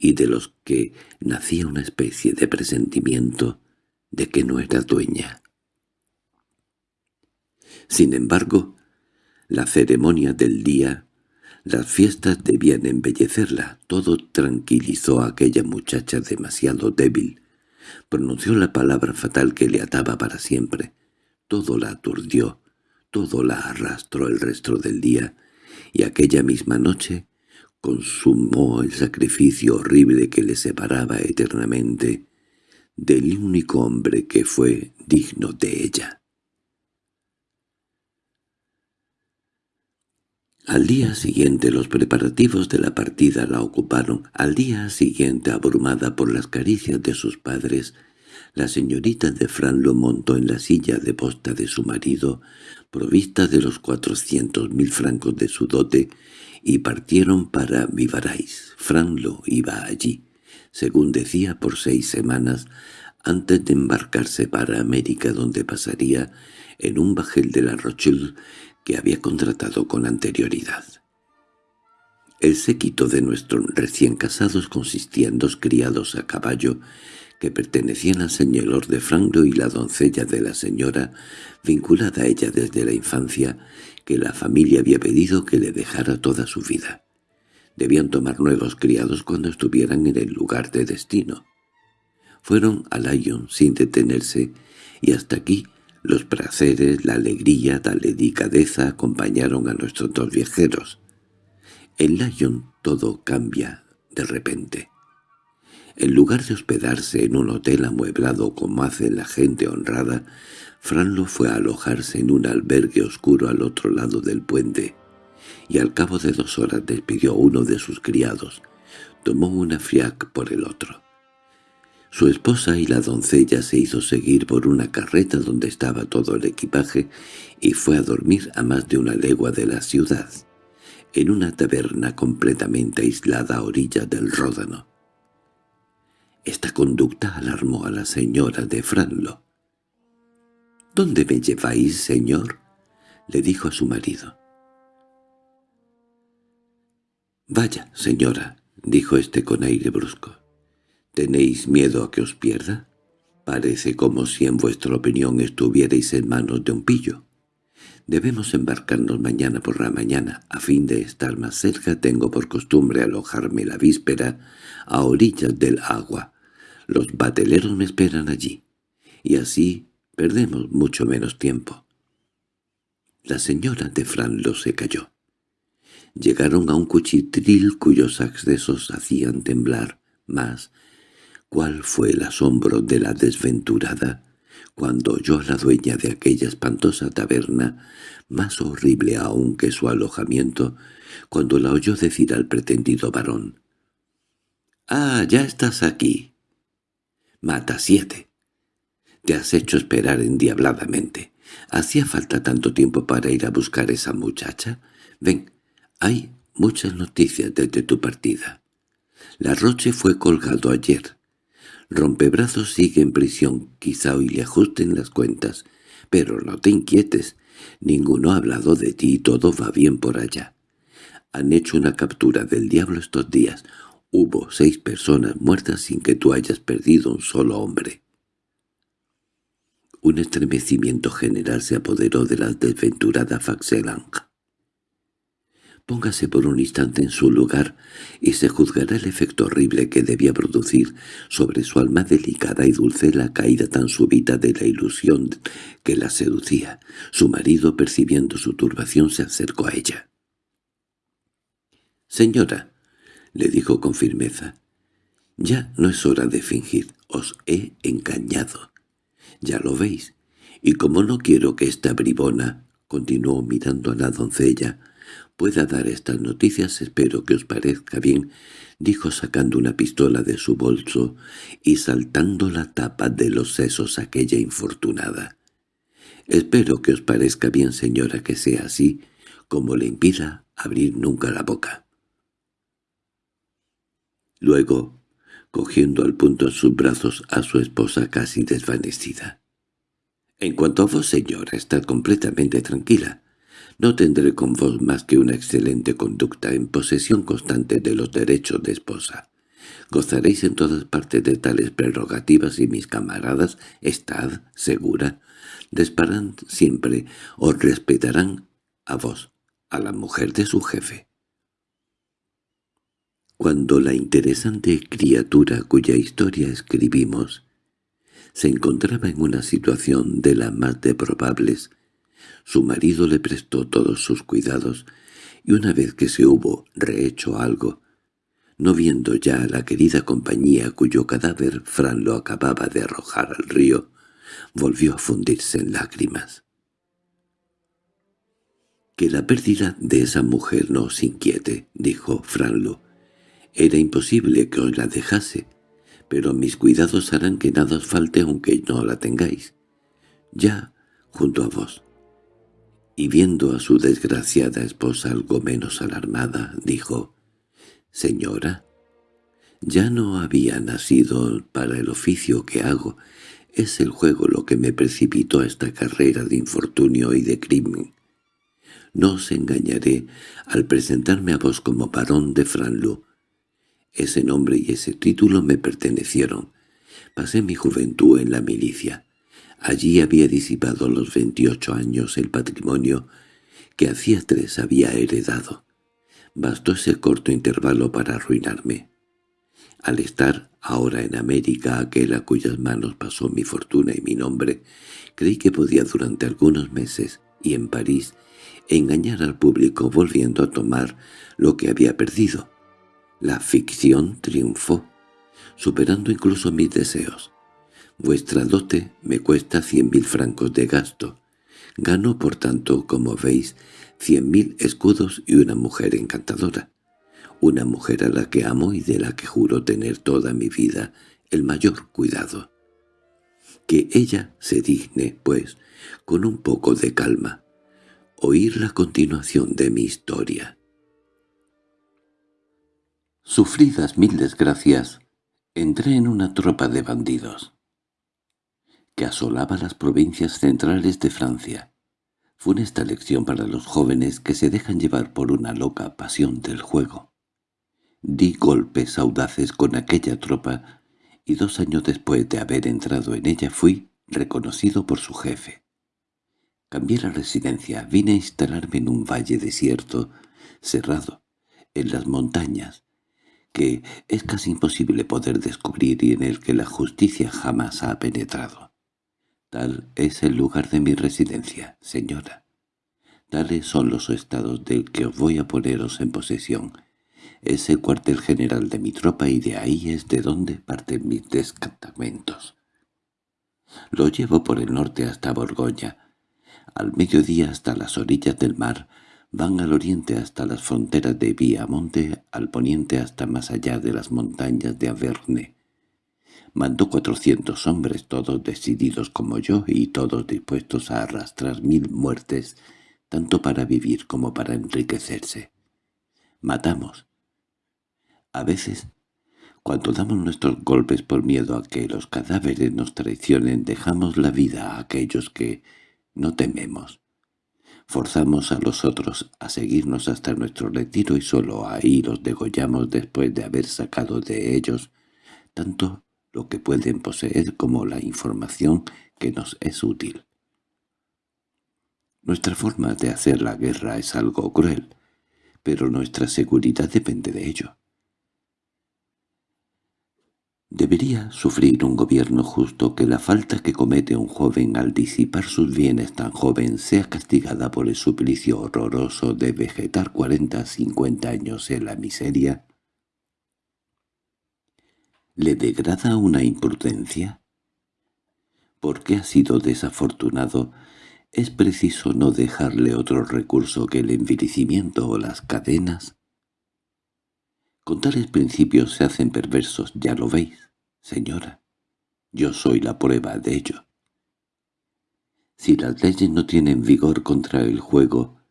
y de los que nacía una especie de presentimiento de que no era dueña. Sin embargo, la ceremonia del día, las fiestas debían embellecerla, todo tranquilizó a aquella muchacha demasiado débil. Pronunció la palabra fatal que le ataba para siempre. Todo la aturdió, todo la arrastró el resto del día, y aquella misma noche consumó el sacrificio horrible que le separaba eternamente del único hombre que fue digno de ella. Al día siguiente los preparativos de la partida la ocuparon. Al día siguiente, abrumada por las caricias de sus padres, la señorita de Fran lo montó en la silla de posta de su marido, provista de los cuatrocientos mil francos de su dote, y partieron para Vivarais. Fran lo iba allí, según decía, por seis semanas, antes de embarcarse para América, donde pasaría en un bajel de la Rochelle que había contratado con anterioridad. El séquito de nuestros recién casados consistía en dos criados a caballo que pertenecían al señor de Franco y la doncella de la señora, vinculada a ella desde la infancia, que la familia había pedido que le dejara toda su vida. Debían tomar nuevos criados cuando estuvieran en el lugar de destino. Fueron a Lyon sin detenerse, y hasta aquí los placeres, la alegría, la delicadeza acompañaron a nuestros dos viajeros. En Lyon todo cambia de repente. En lugar de hospedarse en un hotel amueblado como hace la gente honrada, Franlo fue a alojarse en un albergue oscuro al otro lado del puente, y al cabo de dos horas despidió a uno de sus criados. Tomó una fiac por el otro. Su esposa y la doncella se hizo seguir por una carreta donde estaba todo el equipaje y fue a dormir a más de una legua de la ciudad, en una taberna completamente aislada a orillas del Ródano. Esta conducta alarmó a la señora de Franlo. —¿Dónde me lleváis, señor? —le dijo a su marido. —Vaya, señora —dijo éste con aire brusco—, ¿tenéis miedo a que os pierda? Parece como si en vuestra opinión estuvierais en manos de un pillo. Debemos embarcarnos mañana por la mañana. A fin de estar más cerca tengo por costumbre alojarme la víspera a orillas del agua. Los bateleros me esperan allí, y así Perdemos mucho menos tiempo. La señora de Franlo se cayó. Llegaron a un cuchitril cuyos accesos hacían temblar más. ¿Cuál fue el asombro de la desventurada cuando oyó a la dueña de aquella espantosa taberna, más horrible aún que su alojamiento, cuando la oyó decir al pretendido varón. «¡Ah, ya estás aquí!» «Mata siete». «Te has hecho esperar endiabladamente. ¿Hacía falta tanto tiempo para ir a buscar a esa muchacha? Ven, hay muchas noticias desde tu partida. La Roche fue colgado ayer. Rompebrazos sigue en prisión, quizá hoy le ajusten las cuentas. Pero no te inquietes, ninguno ha hablado de ti y todo va bien por allá. Han hecho una captura del diablo estos días. Hubo seis personas muertas sin que tú hayas perdido un solo hombre. Un estremecimiento general se apoderó de la desventurada Faxelang. Póngase por un instante en su lugar y se juzgará el efecto horrible que debía producir sobre su alma delicada y dulce la caída tan súbita de la ilusión que la seducía. Su marido, percibiendo su turbación, se acercó a ella. «Señora», le dijo con firmeza, «ya no es hora de fingir, os he engañado. Ya lo veis, y como no quiero que esta bribona», continuó mirando a la doncella, pueda dar estas noticias, espero que os parezca bien», dijo sacando una pistola de su bolso y saltando la tapa de los sesos aquella infortunada. «Espero que os parezca bien, señora, que sea así, como le impida abrir nunca la boca». Luego, cogiendo al punto en sus brazos a su esposa casi desvanecida. «En cuanto a vos, señora, estad completamente tranquila. No tendré con vos más que una excelente conducta en posesión constante de los derechos de esposa. Gozaréis en todas partes de tales prerrogativas y mis camaradas, estad segura, desparán siempre, os respetarán a vos, a la mujer de su jefe. Cuando la interesante criatura cuya historia escribimos se encontraba en una situación de las más de probables, su marido le prestó todos sus cuidados, y una vez que se hubo rehecho algo, no viendo ya a la querida compañía cuyo cadáver Fran lo acababa de arrojar al río, volvió a fundirse en lágrimas. «Que la pérdida de esa mujer no os inquiete», dijo Franlo. «Era imposible que os la dejase, pero mis cuidados harán que nada os falte aunque no la tengáis. Ya, junto a vos, y viendo a su desgraciada esposa algo menos alarmada, dijo, «Señora, ya no había nacido para el oficio que hago, es el juego lo que me precipitó a esta carrera de infortunio y de crimen. No os engañaré al presentarme a vos como barón de Franlu. Ese nombre y ese título me pertenecieron. Pasé mi juventud en la milicia. Allí había disipado los veintiocho años el patrimonio que hacía tres había heredado. Bastó ese corto intervalo para arruinarme. Al estar ahora en América, aquel a cuyas manos pasó mi fortuna y mi nombre, creí que podía durante algunos meses, y en París, engañar al público volviendo a tomar lo que había perdido. La ficción triunfó, superando incluso mis deseos. Vuestra dote me cuesta cien mil francos de gasto. Gano, por tanto, como veis, cien mil escudos y una mujer encantadora. Una mujer a la que amo y de la que juro tener toda mi vida el mayor cuidado. Que ella se digne, pues, con un poco de calma, oír la continuación de mi historia. Sufridas mil desgracias, entré en una tropa de bandidos que asolaba las provincias centrales de Francia. Fue esta lección para los jóvenes que se dejan llevar por una loca pasión del juego. Di golpes audaces con aquella tropa y dos años después de haber entrado en ella fui reconocido por su jefe. Cambié la residencia, vine a instalarme en un valle desierto, cerrado, en las montañas, que es casi imposible poder descubrir y en el que la justicia jamás ha penetrado. Tal es el lugar de mi residencia, señora. Tales son los estados del que os voy a poneros en posesión. Es el cuartel general de mi tropa y de ahí es de donde parten mis descartamentos. Lo llevo por el norte hasta Borgoña, al mediodía hasta las orillas del mar, van al oriente hasta las fronteras de Viamonte, al poniente hasta más allá de las montañas de Averne. Mandó cuatrocientos hombres, todos decididos como yo y todos dispuestos a arrastrar mil muertes, tanto para vivir como para enriquecerse. Matamos. A veces, cuando damos nuestros golpes por miedo a que los cadáveres nos traicionen, dejamos la vida a aquellos que no tememos. Forzamos a los otros a seguirnos hasta nuestro retiro y solo ahí los degollamos después de haber sacado de ellos tanto lo que pueden poseer como la información que nos es útil. Nuestra forma de hacer la guerra es algo cruel, pero nuestra seguridad depende de ello. ¿Debería sufrir un gobierno justo que la falta que comete un joven al disipar sus bienes tan joven sea castigada por el suplicio horroroso de vegetar cuarenta cincuenta años en la miseria? ¿Le degrada una imprudencia? Porque ha sido desafortunado, es preciso no dejarle otro recurso que el envilecimiento o las cadenas. Con tales principios se hacen perversos, ya lo veis, señora. Yo soy la prueba de ello. Si las leyes no tienen vigor contra el juego,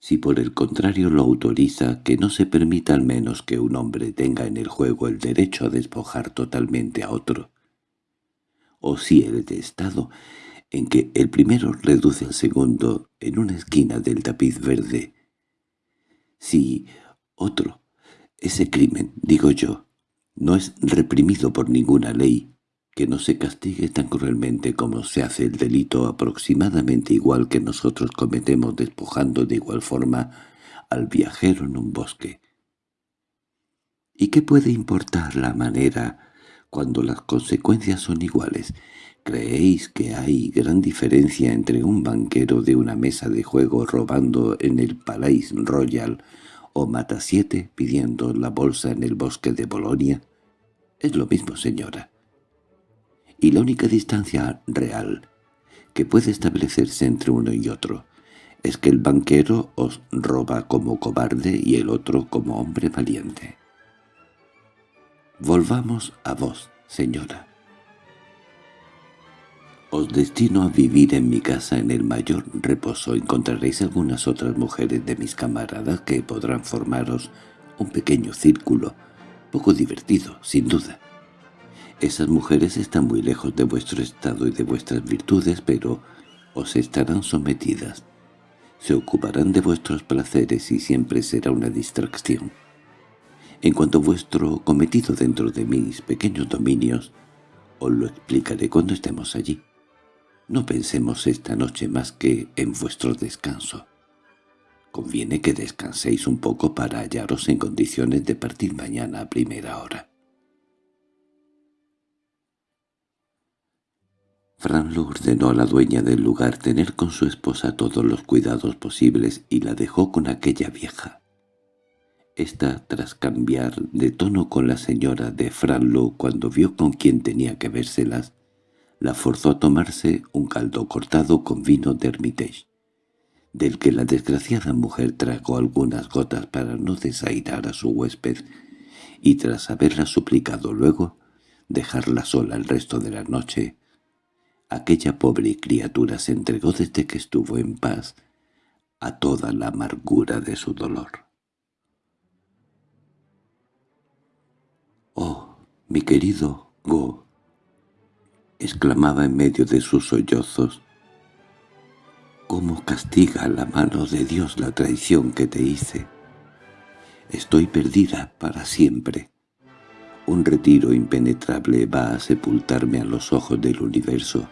si por el contrario lo autoriza, que no se permita al menos que un hombre tenga en el juego el derecho a despojar totalmente a otro, o si el de Estado, en que el primero reduce al segundo en una esquina del tapiz verde, si otro ese crimen, digo yo, no es reprimido por ninguna ley, que no se castigue tan cruelmente como se hace el delito aproximadamente igual que nosotros cometemos despojando de igual forma al viajero en un bosque. ¿Y qué puede importar la manera cuando las consecuencias son iguales? ¿Creéis que hay gran diferencia entre un banquero de una mesa de juego robando en el Palais Royal o mata siete pidiendo la bolsa en el bosque de Bolonia. Es lo mismo, señora. Y la única distancia real que puede establecerse entre uno y otro es que el banquero os roba como cobarde y el otro como hombre valiente. Volvamos a vos, señora. Os destino a vivir en mi casa en el mayor reposo. Encontraréis algunas otras mujeres de mis camaradas que podrán formaros un pequeño círculo, poco divertido, sin duda. Esas mujeres están muy lejos de vuestro estado y de vuestras virtudes, pero os estarán sometidas. Se ocuparán de vuestros placeres y siempre será una distracción. En cuanto a vuestro cometido dentro de mis pequeños dominios, os lo explicaré cuando estemos allí. No pensemos esta noche más que en vuestro descanso. Conviene que descanséis un poco para hallaros en condiciones de partir mañana a primera hora. Fran lo ordenó a la dueña del lugar tener con su esposa todos los cuidados posibles y la dejó con aquella vieja. Esta, tras cambiar de tono con la señora de Franlo cuando vio con quién tenía que vérselas, la forzó a tomarse un caldo cortado con vino de Hermitage, del que la desgraciada mujer tragó algunas gotas para no desairar a su huésped, y tras haberla suplicado luego dejarla sola el resto de la noche, aquella pobre criatura se entregó desde que estuvo en paz a toda la amargura de su dolor. «Oh, mi querido Go», exclamaba en medio de sus sollozos. «¿Cómo castiga la mano de Dios la traición que te hice? Estoy perdida para siempre. Un retiro impenetrable va a sepultarme a los ojos del universo.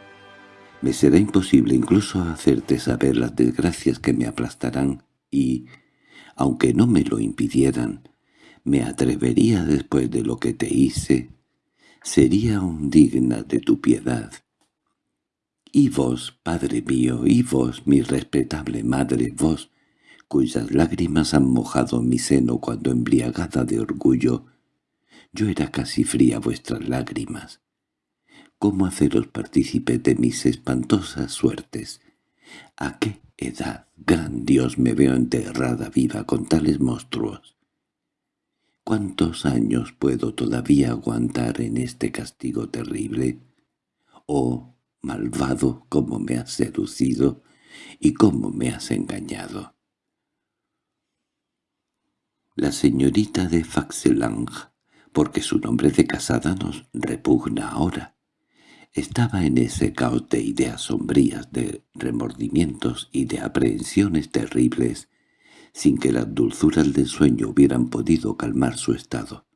Me será imposible incluso hacerte saber las desgracias que me aplastarán y, aunque no me lo impidieran, me atrevería después de lo que te hice sería un digna de tu piedad. Y vos, padre mío, y vos, mi respetable madre, vos, cuyas lágrimas han mojado mi seno cuando embriagada de orgullo, yo era casi fría vuestras lágrimas. ¿Cómo haceros partícipe de mis espantosas suertes? ¿A qué edad, gran Dios, me veo enterrada viva con tales monstruos? ¿Cuántos años puedo todavía aguantar en este castigo terrible? Oh, malvado, cómo me has seducido y cómo me has engañado. La señorita de Faxelang, porque su nombre de casada nos repugna ahora, estaba en ese caos de ideas sombrías, de remordimientos y de aprehensiones terribles, sin que las dulzuras del sueño hubieran podido calmar su estado.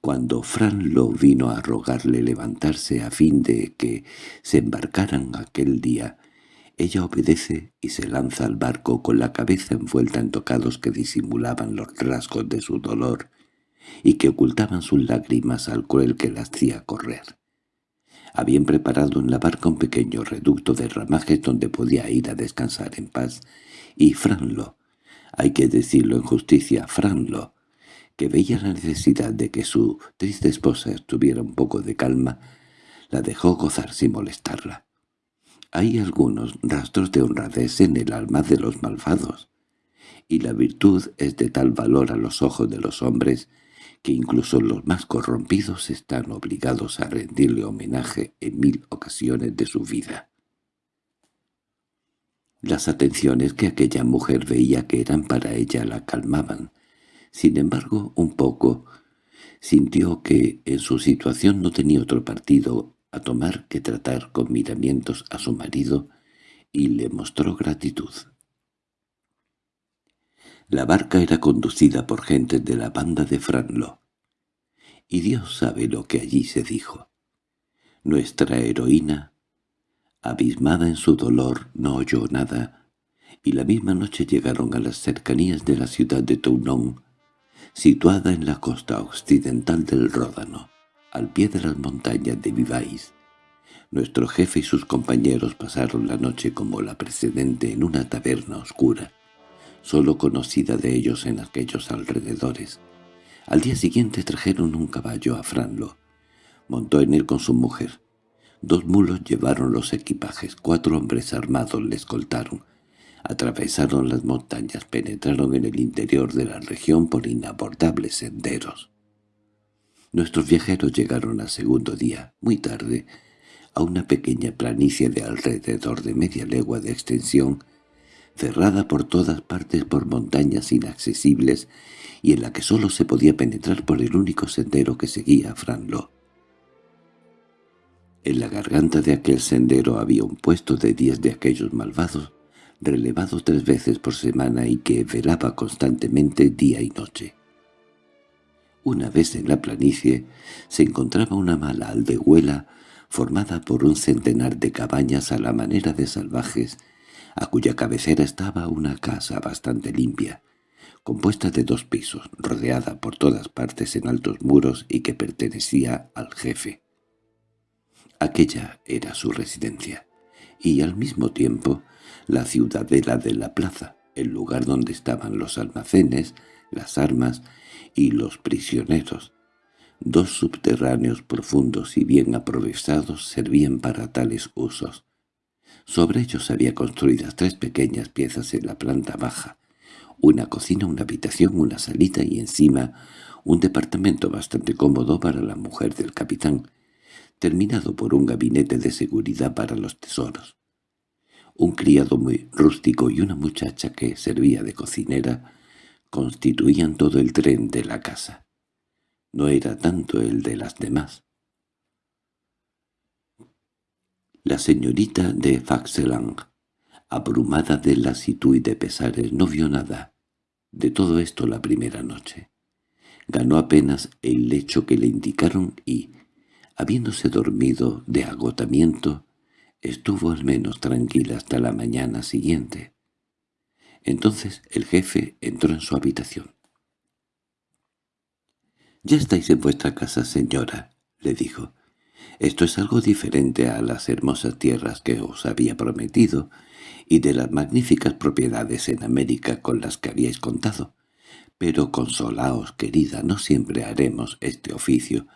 Cuando Fran lo vino a rogarle levantarse a fin de que se embarcaran aquel día, ella obedece y se lanza al barco con la cabeza envuelta en tocados que disimulaban los rasgos de su dolor y que ocultaban sus lágrimas al cruel que la hacía correr. Habían preparado en la barca un pequeño reducto de ramajes donde podía ir a descansar en paz, y Franlo, hay que decirlo en justicia, Franlo, que veía la necesidad de que su triste esposa estuviera un poco de calma, la dejó gozar sin molestarla. Hay algunos rastros de honradez en el alma de los malvados, y la virtud es de tal valor a los ojos de los hombres que incluso los más corrompidos están obligados a rendirle homenaje en mil ocasiones de su vida. Las atenciones que aquella mujer veía que eran para ella la calmaban. Sin embargo, un poco, sintió que en su situación no tenía otro partido a tomar que tratar con miramientos a su marido y le mostró gratitud. La barca era conducida por gente de la banda de Franlo. Y Dios sabe lo que allí se dijo. Nuestra heroína, abismada en su dolor, no oyó nada, y la misma noche llegaron a las cercanías de la ciudad de Toulon, situada en la costa occidental del Ródano, al pie de las montañas de Vivais. Nuestro jefe y sus compañeros pasaron la noche como la precedente en una taberna oscura, solo conocida de ellos en aquellos alrededores. Al día siguiente trajeron un caballo a Franlo. Montó en él con su mujer. Dos mulos llevaron los equipajes, cuatro hombres armados le escoltaron. Atravesaron las montañas, penetraron en el interior de la región por inabordables senderos. Nuestros viajeros llegaron al segundo día, muy tarde, a una pequeña planicie de alrededor de media legua de extensión cerrada por todas partes por montañas inaccesibles y en la que sólo se podía penetrar por el único sendero que seguía Franlo. En la garganta de aquel sendero había un puesto de diez de aquellos malvados, relevado tres veces por semana y que velaba constantemente día y noche. Una vez en la planicie se encontraba una mala aldehuela formada por un centenar de cabañas a la manera de salvajes a cuya cabecera estaba una casa bastante limpia, compuesta de dos pisos, rodeada por todas partes en altos muros y que pertenecía al jefe. Aquella era su residencia, y al mismo tiempo la ciudadela de la plaza, el lugar donde estaban los almacenes, las armas y los prisioneros. Dos subterráneos profundos y bien aprovechados servían para tales usos. Sobre ellos había construidas tres pequeñas piezas en la planta baja, una cocina, una habitación, una salita y encima un departamento bastante cómodo para la mujer del capitán, terminado por un gabinete de seguridad para los tesoros. Un criado muy rústico y una muchacha que servía de cocinera constituían todo el tren de la casa. No era tanto el de las demás. La señorita de Faxelang, abrumada de lasitud y de pesares, no vio nada de todo esto la primera noche. Ganó apenas el lecho que le indicaron y, habiéndose dormido de agotamiento, estuvo al menos tranquila hasta la mañana siguiente. Entonces el jefe entró en su habitación. —Ya estáis en vuestra casa, señora —le dijo—. Esto es algo diferente a las hermosas tierras que os había prometido y de las magníficas propiedades en América con las que habíais contado. Pero consolaos, querida, no siempre haremos este oficio.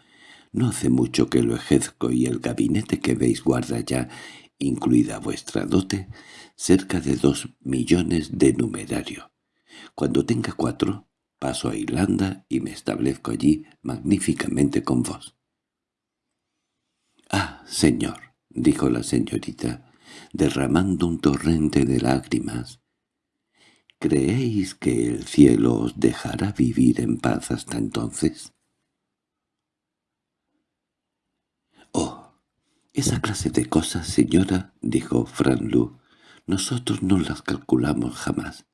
No hace mucho que lo ejerzo y el gabinete que veis guarda ya, incluida vuestra dote, cerca de dos millones de numerario. Cuando tenga cuatro, paso a Irlanda y me establezco allí magníficamente con vos. —Ah, señor —dijo la señorita, derramando un torrente de lágrimas—, ¿creéis que el cielo os dejará vivir en paz hasta entonces? —Oh, esa clase de cosas, señora —dijo Franlu—, nosotros no las calculamos jamás.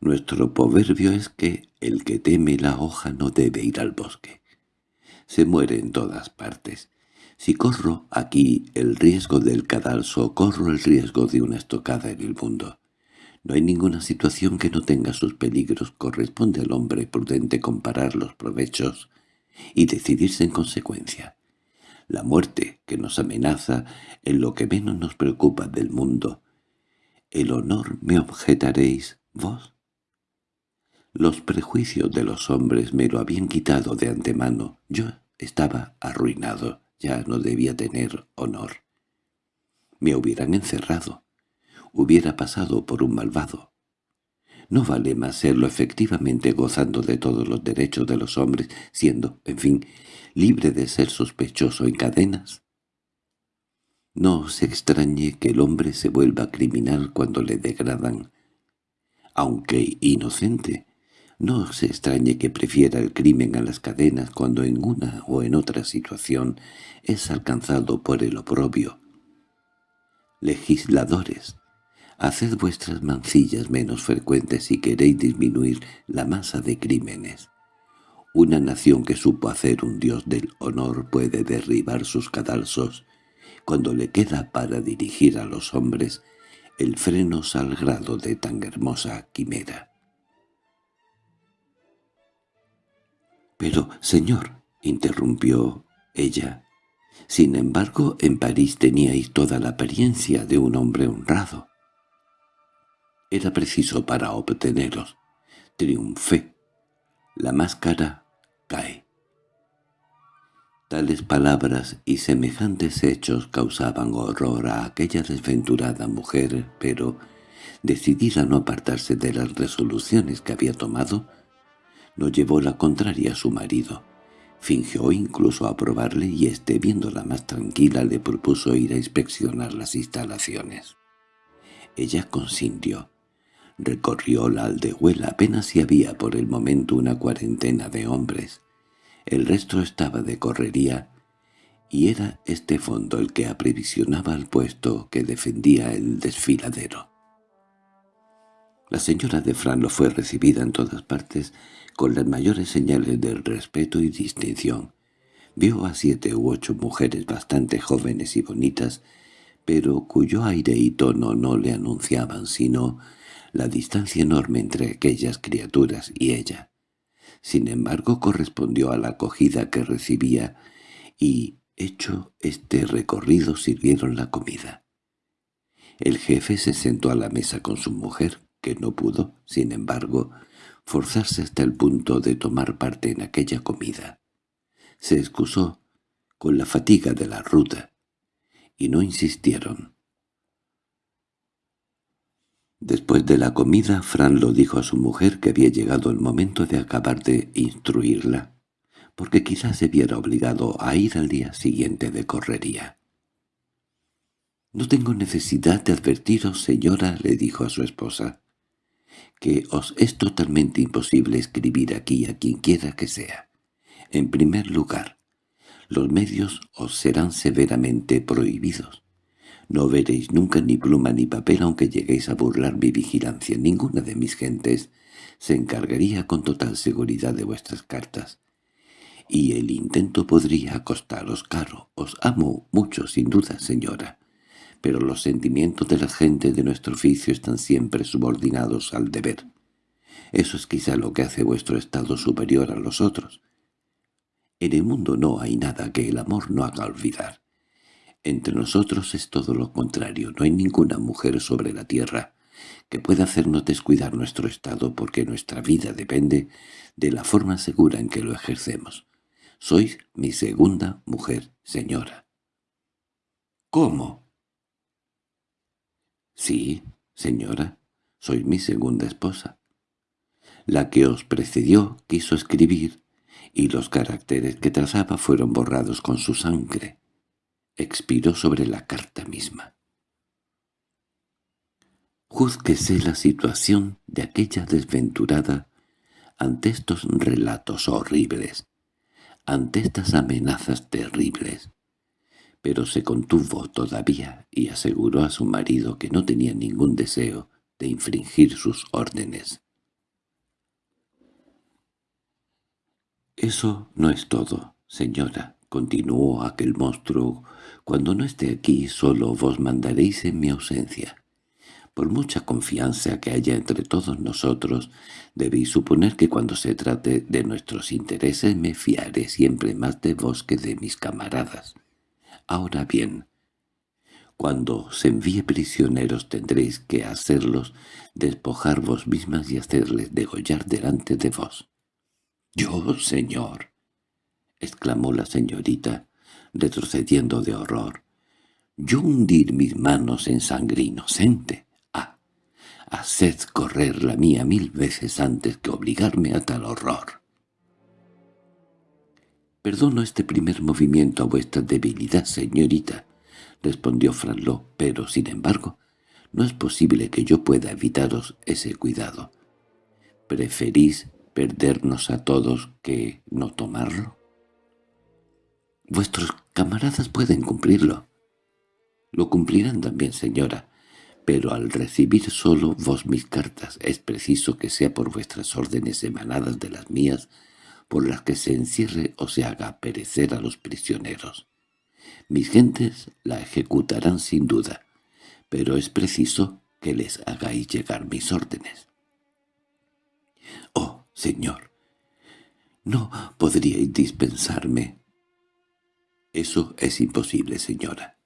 Nuestro proverbio es que el que teme la hoja no debe ir al bosque. Se muere en todas partes, si corro aquí el riesgo del cadalso, corro el riesgo de una estocada en el mundo. No hay ninguna situación que no tenga sus peligros. Corresponde al hombre prudente comparar los provechos y decidirse en consecuencia. La muerte que nos amenaza en lo que menos nos preocupa del mundo. ¿El honor me objetaréis vos? Los prejuicios de los hombres me lo habían quitado de antemano. Yo estaba arruinado ya no debía tener honor. Me hubieran encerrado. Hubiera pasado por un malvado. No vale más serlo efectivamente gozando de todos los derechos de los hombres, siendo, en fin, libre de ser sospechoso en cadenas. No se extrañe que el hombre se vuelva criminal cuando le degradan. Aunque inocente, no se extrañe que prefiera el crimen a las cadenas cuando en una o en otra situación es alcanzado por el oprobio. Legisladores, haced vuestras mancillas menos frecuentes si queréis disminuir la masa de crímenes. Una nación que supo hacer un dios del honor puede derribar sus cadalsos cuando le queda para dirigir a los hombres el freno salgrado de tan hermosa quimera. —Pero, señor —interrumpió ella—, sin embargo, en París teníais toda la apariencia de un hombre honrado. Era preciso para obteneros. Triunfé. La máscara cae. Tales palabras y semejantes hechos causaban horror a aquella desventurada mujer, pero, decidida a no apartarse de las resoluciones que había tomado, no llevó la contraria a su marido. Fingió incluso aprobarle y éste, viéndola más tranquila, le propuso ir a inspeccionar las instalaciones. Ella consintió. Recorrió la aldehuela apenas si había por el momento una cuarentena de hombres. El resto estaba de correría, y era este fondo el que aprevisionaba al puesto que defendía el desfiladero. La señora de Fran fue recibida en todas partes con las mayores señales de respeto y distinción. Vio a siete u ocho mujeres bastante jóvenes y bonitas, pero cuyo aire y tono no le anunciaban sino la distancia enorme entre aquellas criaturas y ella. Sin embargo, correspondió a la acogida que recibía y, hecho este recorrido, sirvieron la comida. El jefe se sentó a la mesa con su mujer, que no pudo, sin embargo, forzarse hasta el punto de tomar parte en aquella comida. Se excusó con la fatiga de la ruta, y no insistieron. Después de la comida, Fran lo dijo a su mujer que había llegado el momento de acabar de instruirla, porque quizás se viera obligado a ir al día siguiente de correría. «No tengo necesidad de advertiros, señora», le dijo a su esposa que os es totalmente imposible escribir aquí a quien quiera que sea. En primer lugar, los medios os serán severamente prohibidos. No veréis nunca ni pluma ni papel aunque lleguéis a burlar mi vigilancia. Ninguna de mis gentes se encargaría con total seguridad de vuestras cartas. Y el intento podría costaros caro. Os amo mucho, sin duda, señora pero los sentimientos de la gente de nuestro oficio están siempre subordinados al deber. Eso es quizá lo que hace vuestro estado superior a los otros. En el mundo no hay nada que el amor no haga olvidar. Entre nosotros es todo lo contrario. No hay ninguna mujer sobre la tierra que pueda hacernos descuidar nuestro estado porque nuestra vida depende de la forma segura en que lo ejercemos. Sois mi segunda mujer, señora. —¿Cómo? —Sí, señora, soy mi segunda esposa. La que os precedió quiso escribir, y los caracteres que trazaba fueron borrados con su sangre. Expiró sobre la carta misma. Júzguese la situación de aquella desventurada ante estos relatos horribles, ante estas amenazas terribles. Pero se contuvo todavía y aseguró a su marido que no tenía ningún deseo de infringir sus órdenes. «Eso no es todo, señora», continuó aquel monstruo. «Cuando no esté aquí solo vos mandaréis en mi ausencia. Por mucha confianza que haya entre todos nosotros, debéis suponer que cuando se trate de nuestros intereses me fiaré siempre más de vos que de mis camaradas. Ahora bien, cuando se envíe prisioneros tendréis que hacerlos despojar vos mismas y hacerles degollar delante de vos. —¿Yo, señor? —exclamó la señorita, retrocediendo de horror. —¿Yo hundir mis manos en sangre inocente? Haced correr la mía mil veces antes que obligarme a tal horror. —Perdono este primer movimiento a vuestra debilidad, señorita —respondió Franló—, pero, sin embargo, no es posible que yo pueda evitaros ese cuidado. ¿Preferís perdernos a todos que no tomarlo? Vuestros camaradas pueden cumplirlo. Lo cumplirán también, señora, pero al recibir solo vos mis cartas es preciso que sea por vuestras órdenes emanadas de las mías por las que se encierre o se haga perecer a los prisioneros. Mis gentes la ejecutarán sin duda, pero es preciso que les hagáis llegar mis órdenes. —Oh, señor, no podríais dispensarme. —Eso es imposible, señora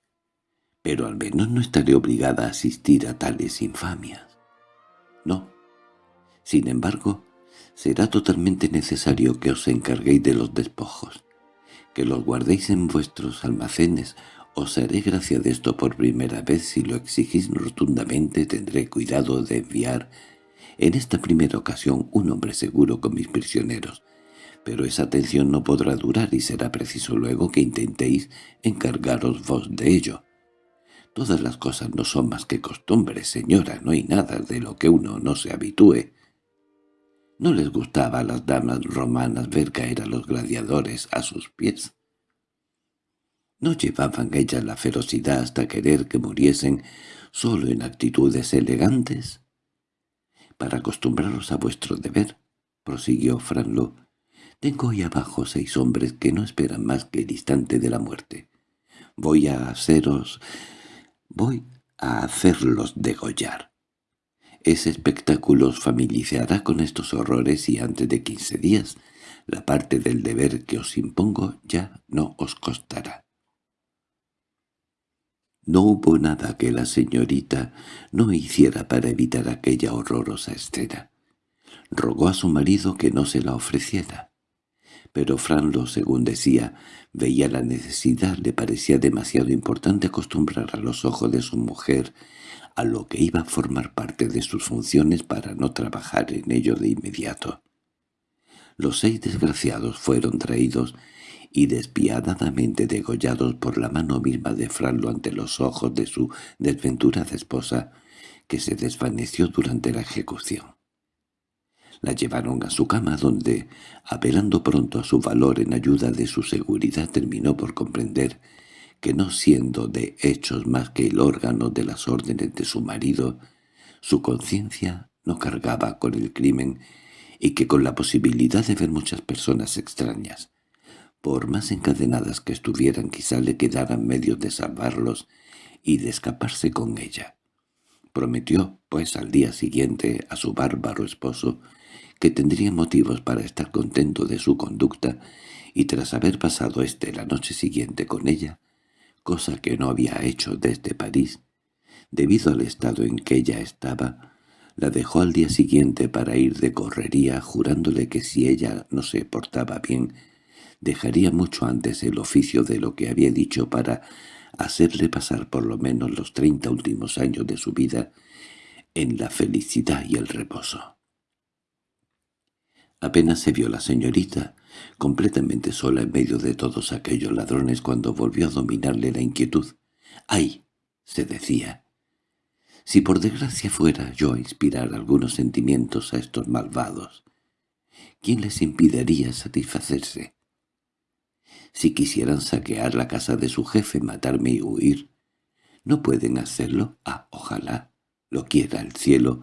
pero al menos no estaré obligada a asistir a tales infamias. No. Sin embargo, será totalmente necesario que os encarguéis de los despojos, que los guardéis en vuestros almacenes. Os haré gracia de esto por primera vez si lo exigís rotundamente tendré cuidado de enviar en esta primera ocasión un hombre seguro con mis prisioneros, pero esa atención no podrá durar y será preciso luego que intentéis encargaros vos de ello. Todas las cosas no son más que costumbres, señora, no hay nada de lo que uno no se habitúe. ¿No les gustaba a las damas romanas ver caer a los gladiadores a sus pies? ¿No llevaban ellas la ferocidad hasta querer que muriesen solo en actitudes elegantes? Para acostumbraros a vuestro deber, prosiguió Franlo, tengo ahí abajo seis hombres que no esperan más que el instante de la muerte. Voy a haceros Voy a hacerlos degollar. Ese espectáculo os familiarizará con estos horrores y antes de quince días la parte del deber que os impongo ya no os costará. No hubo nada que la señorita no hiciera para evitar aquella horrorosa escena. Rogó a su marido que no se la ofreciera pero Franlo, según decía, veía la necesidad, le parecía demasiado importante acostumbrar a los ojos de su mujer a lo que iba a formar parte de sus funciones para no trabajar en ello de inmediato. Los seis desgraciados fueron traídos y despiadadamente degollados por la mano misma de Franlo ante los ojos de su desventurada esposa, que se desvaneció durante la ejecución. La llevaron a su cama donde, apelando pronto a su valor en ayuda de su seguridad, terminó por comprender que no siendo de hechos más que el órgano de las órdenes de su marido, su conciencia no cargaba con el crimen y que con la posibilidad de ver muchas personas extrañas, por más encadenadas que estuvieran quizá le quedaran medios de salvarlos y de escaparse con ella. Prometió, pues, al día siguiente a su bárbaro esposo que tendría motivos para estar contento de su conducta, y tras haber pasado éste la noche siguiente con ella, cosa que no había hecho desde París, debido al estado en que ella estaba, la dejó al día siguiente para ir de correría, jurándole que si ella no se portaba bien, dejaría mucho antes el oficio de lo que había dicho para hacerle pasar por lo menos los treinta últimos años de su vida en la felicidad y el reposo. Apenas se vio la señorita, completamente sola en medio de todos aquellos ladrones cuando volvió a dominarle la inquietud. ¡Ay! se decía. Si por desgracia fuera yo a inspirar algunos sentimientos a estos malvados, ¿quién les impediría satisfacerse? Si quisieran saquear la casa de su jefe, matarme y huir, ¿no pueden hacerlo? Ah, ojalá, lo quiera el cielo.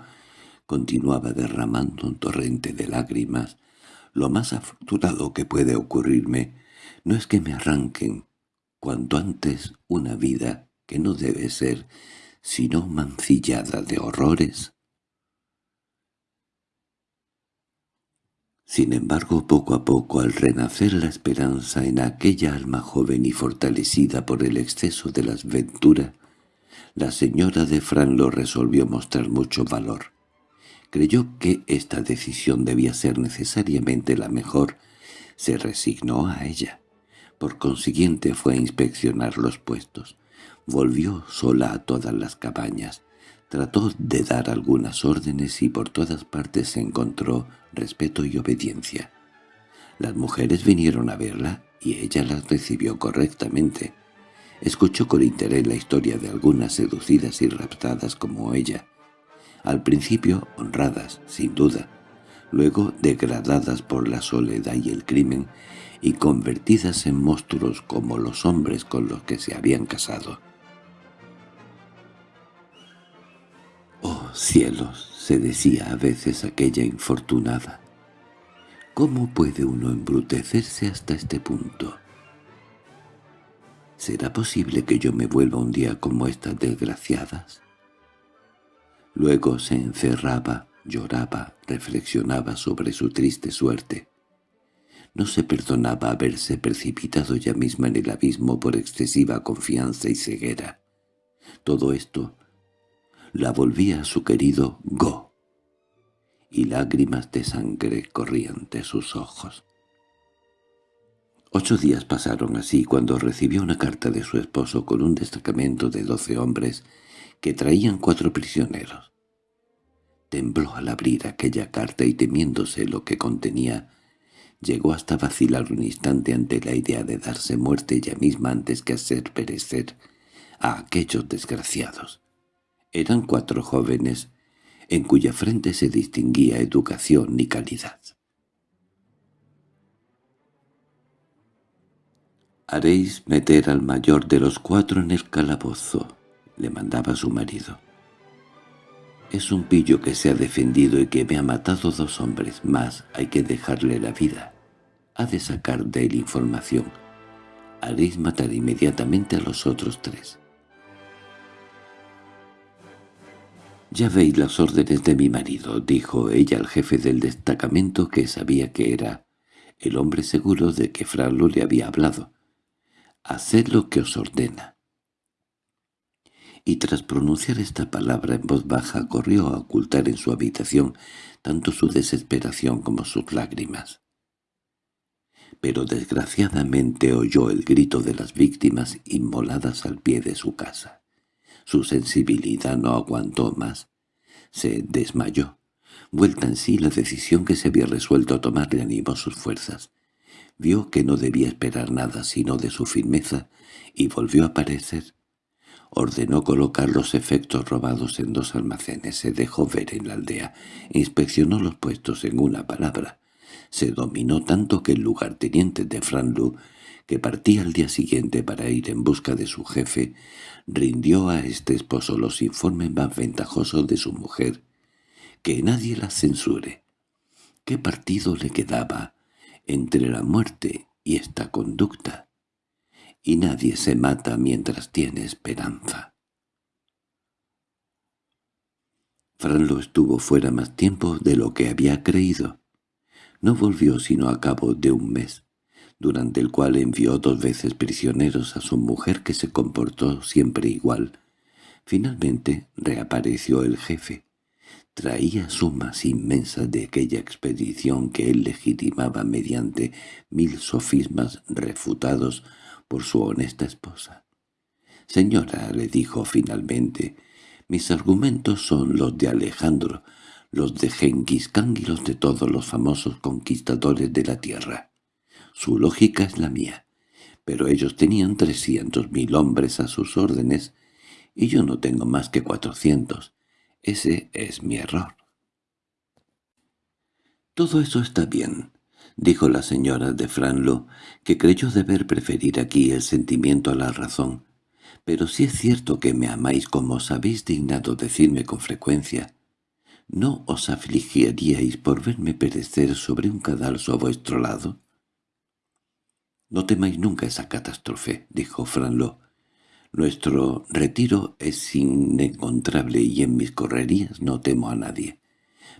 Continuaba derramando un torrente de lágrimas. Lo más afortunado que puede ocurrirme no es que me arranquen cuanto antes una vida que no debe ser sino mancillada de horrores. Sin embargo, poco a poco, al renacer la esperanza en aquella alma joven y fortalecida por el exceso de las venturas, la señora de Fran lo resolvió mostrar mucho valor. Creyó que esta decisión debía ser necesariamente la mejor, se resignó a ella. Por consiguiente fue a inspeccionar los puestos. Volvió sola a todas las cabañas. Trató de dar algunas órdenes y por todas partes encontró respeto y obediencia. Las mujeres vinieron a verla y ella las recibió correctamente. Escuchó con interés la historia de algunas seducidas y raptadas como ella. Al principio honradas, sin duda, luego degradadas por la soledad y el crimen y convertidas en monstruos como los hombres con los que se habían casado. «Oh, cielos», se decía a veces aquella infortunada, «¿cómo puede uno embrutecerse hasta este punto?» ¿Será posible que yo me vuelva un día como estas desgraciadas? Luego se encerraba, lloraba, reflexionaba sobre su triste suerte. No se perdonaba haberse precipitado ya misma en el abismo por excesiva confianza y ceguera. Todo esto la volvía a su querido Go, y lágrimas de sangre corrían de sus ojos. Ocho días pasaron así cuando recibió una carta de su esposo con un destacamento de doce hombres que traían cuatro prisioneros. Tembló al abrir aquella carta y temiéndose lo que contenía, llegó hasta vacilar un instante ante la idea de darse muerte ella misma antes que hacer perecer a aquellos desgraciados. Eran cuatro jóvenes en cuya frente se distinguía educación y calidad. «Haréis meter al mayor de los cuatro en el calabozo», le mandaba su marido. «Es un pillo que se ha defendido y que me ha matado dos hombres, más hay que dejarle la vida. Ha de sacar de él información. Haréis matar inmediatamente a los otros tres». «Ya veis las órdenes de mi marido», dijo ella al jefe del destacamento que sabía que era el hombre seguro de que Franlo le había hablado. «Haced lo que os ordena». Y tras pronunciar esta palabra en voz baja corrió a ocultar en su habitación tanto su desesperación como sus lágrimas. Pero desgraciadamente oyó el grito de las víctimas inmoladas al pie de su casa. Su sensibilidad no aguantó más. Se desmayó. Vuelta en sí la decisión que se había resuelto a tomar le animó sus fuerzas. Vio que no debía esperar nada sino de su firmeza y volvió a aparecer. Ordenó colocar los efectos robados en dos almacenes, se dejó ver en la aldea, inspeccionó los puestos en una palabra. Se dominó tanto que el lugarteniente de Franlu que partía al día siguiente para ir en busca de su jefe, rindió a este esposo los informes más ventajosos de su mujer. Que nadie la censure. ¿Qué partido le quedaba entre la muerte y esta conducta? Y nadie se mata mientras tiene esperanza. Franlo estuvo fuera más tiempo de lo que había creído. No volvió sino a cabo de un mes. durante el cual envió dos veces prisioneros a su mujer que se comportó siempre igual. Finalmente reapareció el jefe. Traía sumas inmensas de aquella expedición que él legitimaba mediante mil sofismas refutados por su honesta esposa. «Señora», le dijo finalmente, «mis argumentos son los de Alejandro, los de Genghis Khan y los de todos los famosos conquistadores de la tierra. Su lógica es la mía, pero ellos tenían trescientos mil hombres a sus órdenes y yo no tengo más que cuatrocientos. Ese es mi error». «Todo eso está bien», dijo la señora de Franlo, que creyó deber preferir aquí el sentimiento a la razón. «Pero si es cierto que me amáis como os habéis dignado decirme con frecuencia. ¿No os afligiríais por verme perecer sobre un cadalso a vuestro lado?» «No temáis nunca esa catástrofe», dijo Franlo. «Nuestro retiro es inencontrable y en mis correrías no temo a nadie.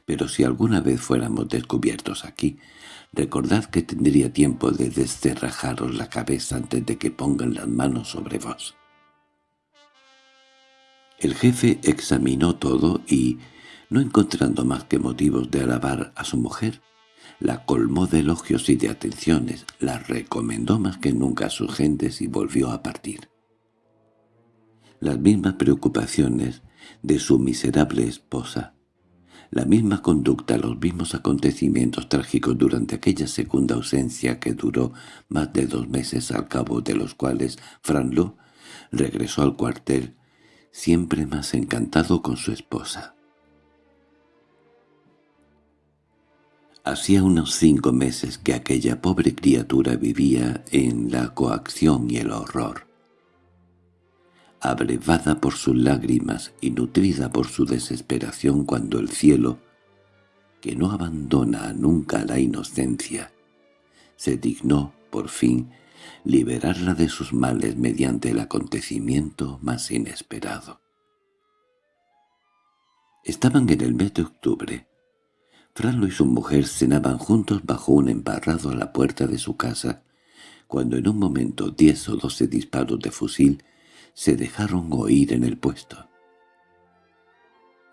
Pero si alguna vez fuéramos descubiertos aquí, recordad que tendría tiempo de descerrajaros la cabeza antes de que pongan las manos sobre vos». El jefe examinó todo y, no encontrando más que motivos de alabar a su mujer, la colmó de elogios y de atenciones, la recomendó más que nunca a sus gentes y volvió a partir. Las mismas preocupaciones de su miserable esposa, la misma conducta, los mismos acontecimientos trágicos durante aquella segunda ausencia que duró más de dos meses al cabo de los cuales Franlo regresó al cuartel siempre más encantado con su esposa. Hacía unos cinco meses que aquella pobre criatura vivía en la coacción y el horror. Abrevada por sus lágrimas y nutrida por su desesperación cuando el cielo, que no abandona nunca la inocencia, se dignó, por fin, liberarla de sus males mediante el acontecimiento más inesperado. Estaban en el mes de octubre. Franlo y su mujer cenaban juntos bajo un embarrado a la puerta de su casa, cuando en un momento diez o doce disparos de fusil se dejaron oír en el puesto.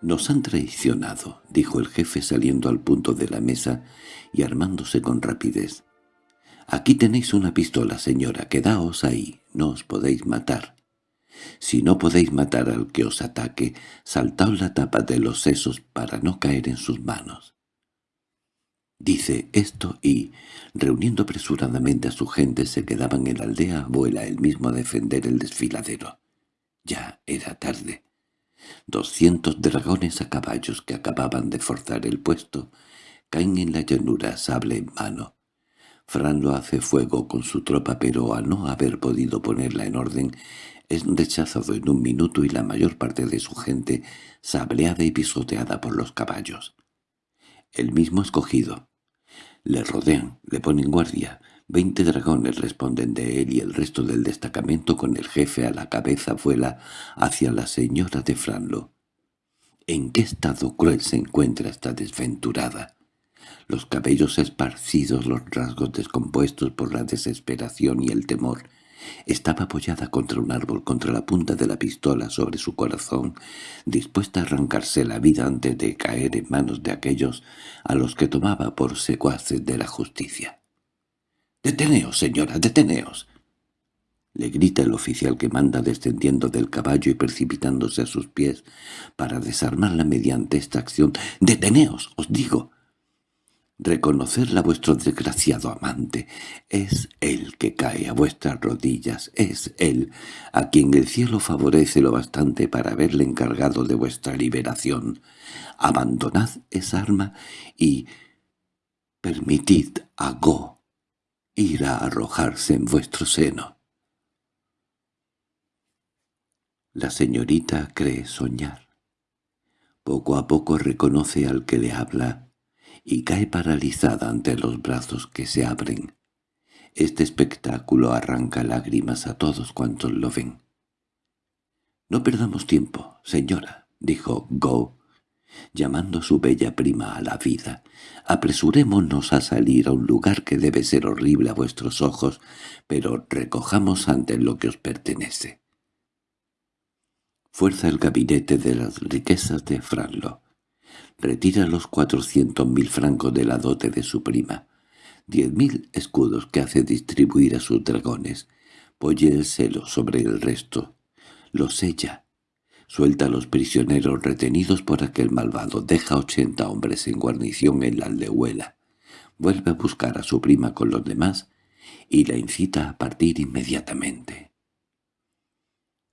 «Nos han traicionado», dijo el jefe saliendo al punto de la mesa y armándose con rapidez. «Aquí tenéis una pistola, señora, quedaos ahí, no os podéis matar. Si no podéis matar al que os ataque, saltaos la tapa de los sesos para no caer en sus manos». Dice esto y, reuniendo apresuradamente a su gente, se quedaban en la aldea abuela él mismo a defender el desfiladero. Ya era tarde. Doscientos dragones a caballos que acababan de forzar el puesto caen en la llanura sable en mano. Fran lo hace fuego con su tropa, pero al no haber podido ponerla en orden, es rechazado en un minuto y la mayor parte de su gente sableada y pisoteada por los caballos. El mismo escogido. Le rodean, le ponen guardia. Veinte dragones responden de él y el resto del destacamento con el jefe a la cabeza vuela hacia la señora de Franlo. ¿En qué estado cruel se encuentra esta desventurada? los cabellos esparcidos, los rasgos descompuestos por la desesperación y el temor. Estaba apoyada contra un árbol, contra la punta de la pistola sobre su corazón, dispuesta a arrancarse la vida antes de caer en manos de aquellos a los que tomaba por secuaces de la justicia. «¡Deteneos, señora, deteneos!» le grita el oficial que manda descendiendo del caballo y precipitándose a sus pies para desarmarla mediante esta acción. «¡Deteneos, os digo! Reconocerla vuestro desgraciado amante. Es él que cae a vuestras rodillas, es él a quien el cielo favorece lo bastante para haberle encargado de vuestra liberación. Abandonad esa arma y permitid a Go ir a arrojarse en vuestro seno. La señorita cree soñar. Poco a poco reconoce al que le habla y cae paralizada ante los brazos que se abren. Este espectáculo arranca lágrimas a todos cuantos lo ven. «No perdamos tiempo, señora», dijo Go, llamando a su bella prima a la vida. Apresurémonos a salir a un lugar que debe ser horrible a vuestros ojos, pero recojamos antes lo que os pertenece. Fuerza el gabinete de las riquezas de Franlo. Retira los cuatrocientos mil francos de la dote de su prima. Diez mil escudos que hace distribuir a sus dragones. Polle el celo sobre el resto. Lo sella Suelta a los prisioneros retenidos por aquel malvado, deja ochenta hombres en guarnición en la aldehuela, vuelve a buscar a su prima con los demás y la incita a partir inmediatamente.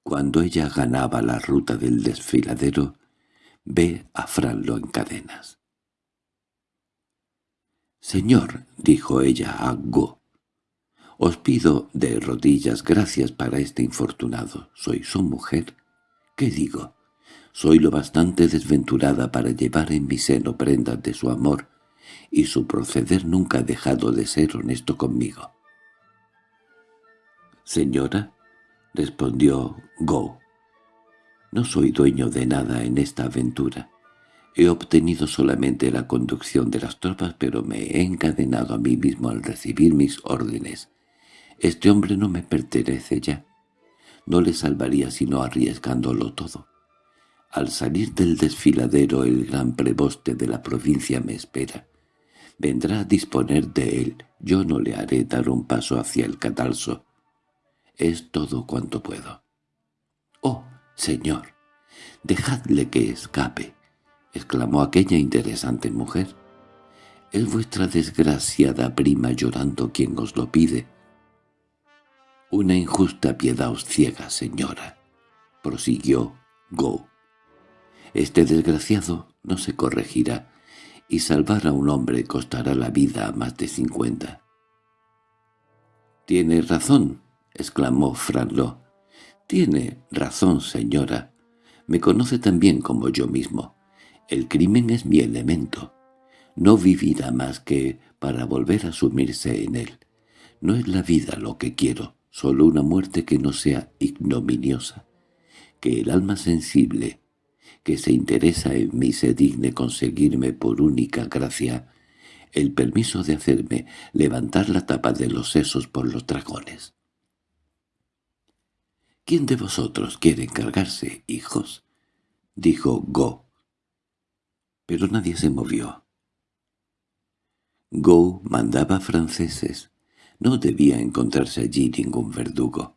Cuando ella ganaba la ruta del desfiladero, ve a Franlo en cadenas. «Señor», dijo ella a Go, «os pido de rodillas gracias para este infortunado. Soy su mujer ¿Qué digo? Soy lo bastante desventurada para llevar en mi seno prendas de su amor, y su proceder nunca ha dejado de ser honesto conmigo. «Señora», respondió Go, «no soy dueño de nada en esta aventura. He obtenido solamente la conducción de las tropas, pero me he encadenado a mí mismo al recibir mis órdenes. Este hombre no me pertenece ya. No le salvaría sino arriesgándolo todo. Al salir del desfiladero el gran preboste de la provincia me espera. Vendrá a disponer de él. Yo no le haré dar un paso hacia el catalso. Es todo cuanto puedo. —¡Oh, señor! —Dejadle que escape —exclamó aquella interesante mujer. —Es vuestra desgraciada prima llorando quien os lo pide. «Una injusta piedad os ciega, señora», prosiguió Go. «Este desgraciado no se corregirá, y salvar a un hombre costará la vida a más de cincuenta». «Tiene razón», exclamó Franlo. «Tiene razón, señora. Me conoce tan bien como yo mismo. El crimen es mi elemento. No vivirá más que para volver a sumirse en él. No es la vida lo que quiero, solo una muerte que no sea ignominiosa, que el alma sensible, que se interesa en mí se digne conseguirme por única gracia el permiso de hacerme levantar la tapa de los sesos por los dragones. —¿Quién de vosotros quiere encargarse, hijos? —dijo Go. Pero nadie se movió. Go mandaba franceses, no debía encontrarse allí ningún verdugo.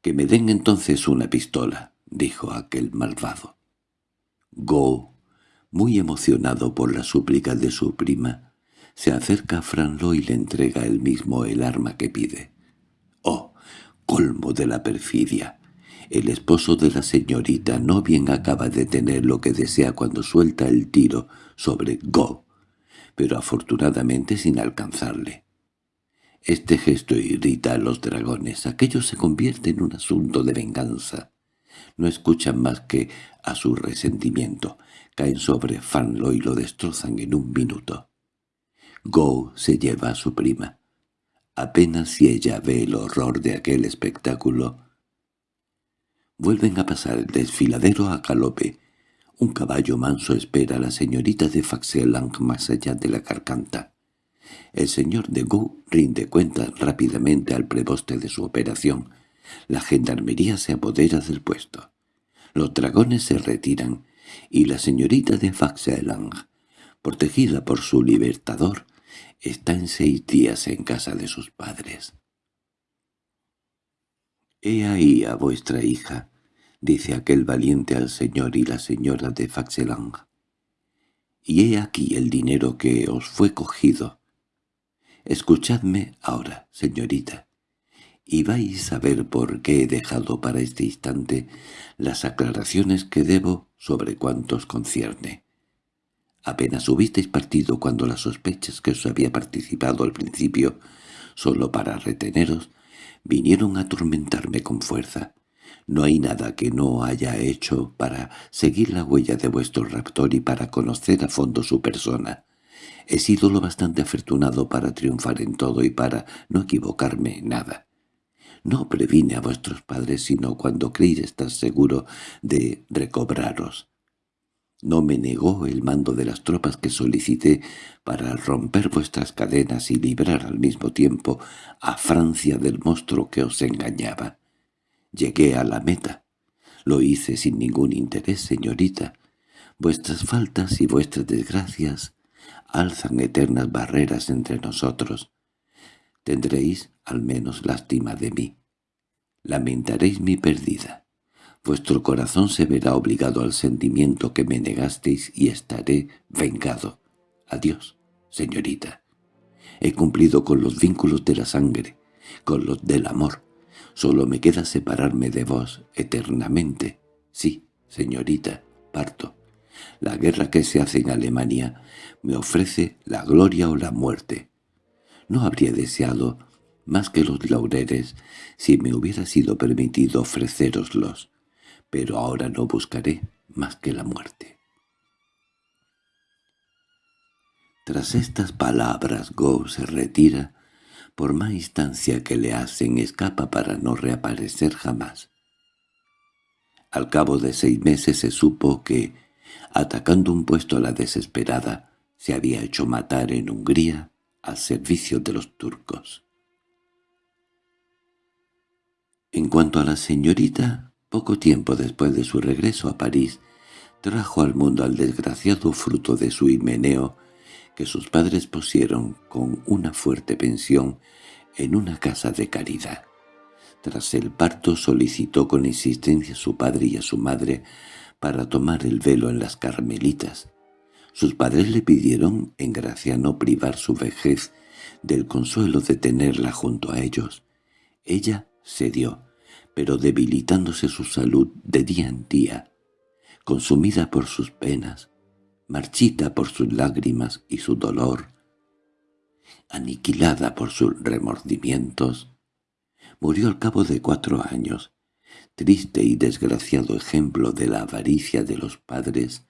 —Que me den entonces una pistola —dijo aquel malvado. Go, muy emocionado por la súplica de su prima, se acerca a Franlo y le entrega él mismo el arma que pide. —¡Oh, colmo de la perfidia! El esposo de la señorita no bien acaba de tener lo que desea cuando suelta el tiro sobre Go, pero afortunadamente sin alcanzarle. Este gesto irrita a los dragones. Aquello se convierte en un asunto de venganza. No escuchan más que a su resentimiento. Caen sobre Fanlo y lo destrozan en un minuto. Go se lleva a su prima. Apenas si ella ve el horror de aquel espectáculo. Vuelven a pasar el desfiladero a galope. Un caballo manso espera a la señorita de Faxelang más allá de la carcanta. El señor de Gou rinde cuenta rápidamente al preboste de su operación. La gendarmería se apodera del puesto. Los dragones se retiran, y la señorita de Faxelang, protegida por su libertador, está en seis días en casa de sus padres. «He ahí a vuestra hija», dice aquel valiente al señor y la señora de Faxelang. «Y he aquí el dinero que os fue cogido. Escuchadme ahora, señorita, y vais a ver por qué he dejado para este instante las aclaraciones que debo sobre cuantos concierne. Apenas hubisteis partido cuando las sospechas que os había participado al principio, solo para reteneros, vinieron a atormentarme con fuerza. No hay nada que no haya hecho para seguir la huella de vuestro raptor y para conocer a fondo su persona. He sido lo bastante afortunado para triunfar en todo y para no equivocarme en nada. No previne a vuestros padres sino cuando creí estar seguro de recobraros. No me negó el mando de las tropas que solicité para romper vuestras cadenas y librar al mismo tiempo a Francia del monstruo que os engañaba. Llegué a la meta. Lo hice sin ningún interés, señorita. Vuestras faltas y vuestras desgracias alzan eternas barreras entre nosotros. Tendréis al menos lástima de mí. Lamentaréis mi pérdida. Vuestro corazón se verá obligado al sentimiento que me negasteis y estaré vengado. Adiós, señorita. He cumplido con los vínculos de la sangre, con los del amor. Solo me queda separarme de vos eternamente. Sí, señorita, parto. La guerra que se hace en Alemania me ofrece la gloria o la muerte. No habría deseado más que los laureles si me hubiera sido permitido ofreceroslos pero ahora no buscaré más que la muerte. Tras estas palabras Go se retira, por más instancia que le hacen escapa para no reaparecer jamás. Al cabo de seis meses se supo que, atacando un puesto a la desesperada, se había hecho matar en Hungría al servicio de los turcos. En cuanto a la señorita, poco tiempo después de su regreso a París, trajo al mundo al desgraciado fruto de su himeneo que sus padres pusieron con una fuerte pensión en una casa de caridad. Tras el parto solicitó con insistencia a su padre y a su madre para tomar el velo en las carmelitas. Sus padres le pidieron en gracia no privar su vejez del consuelo de tenerla junto a ellos. Ella cedió, pero debilitándose su salud de día en día, consumida por sus penas, marchita por sus lágrimas y su dolor, aniquilada por sus remordimientos, murió al cabo de cuatro años, triste y desgraciado ejemplo de la avaricia de los padres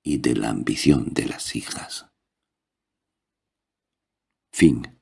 y de la ambición de las hijas. Fin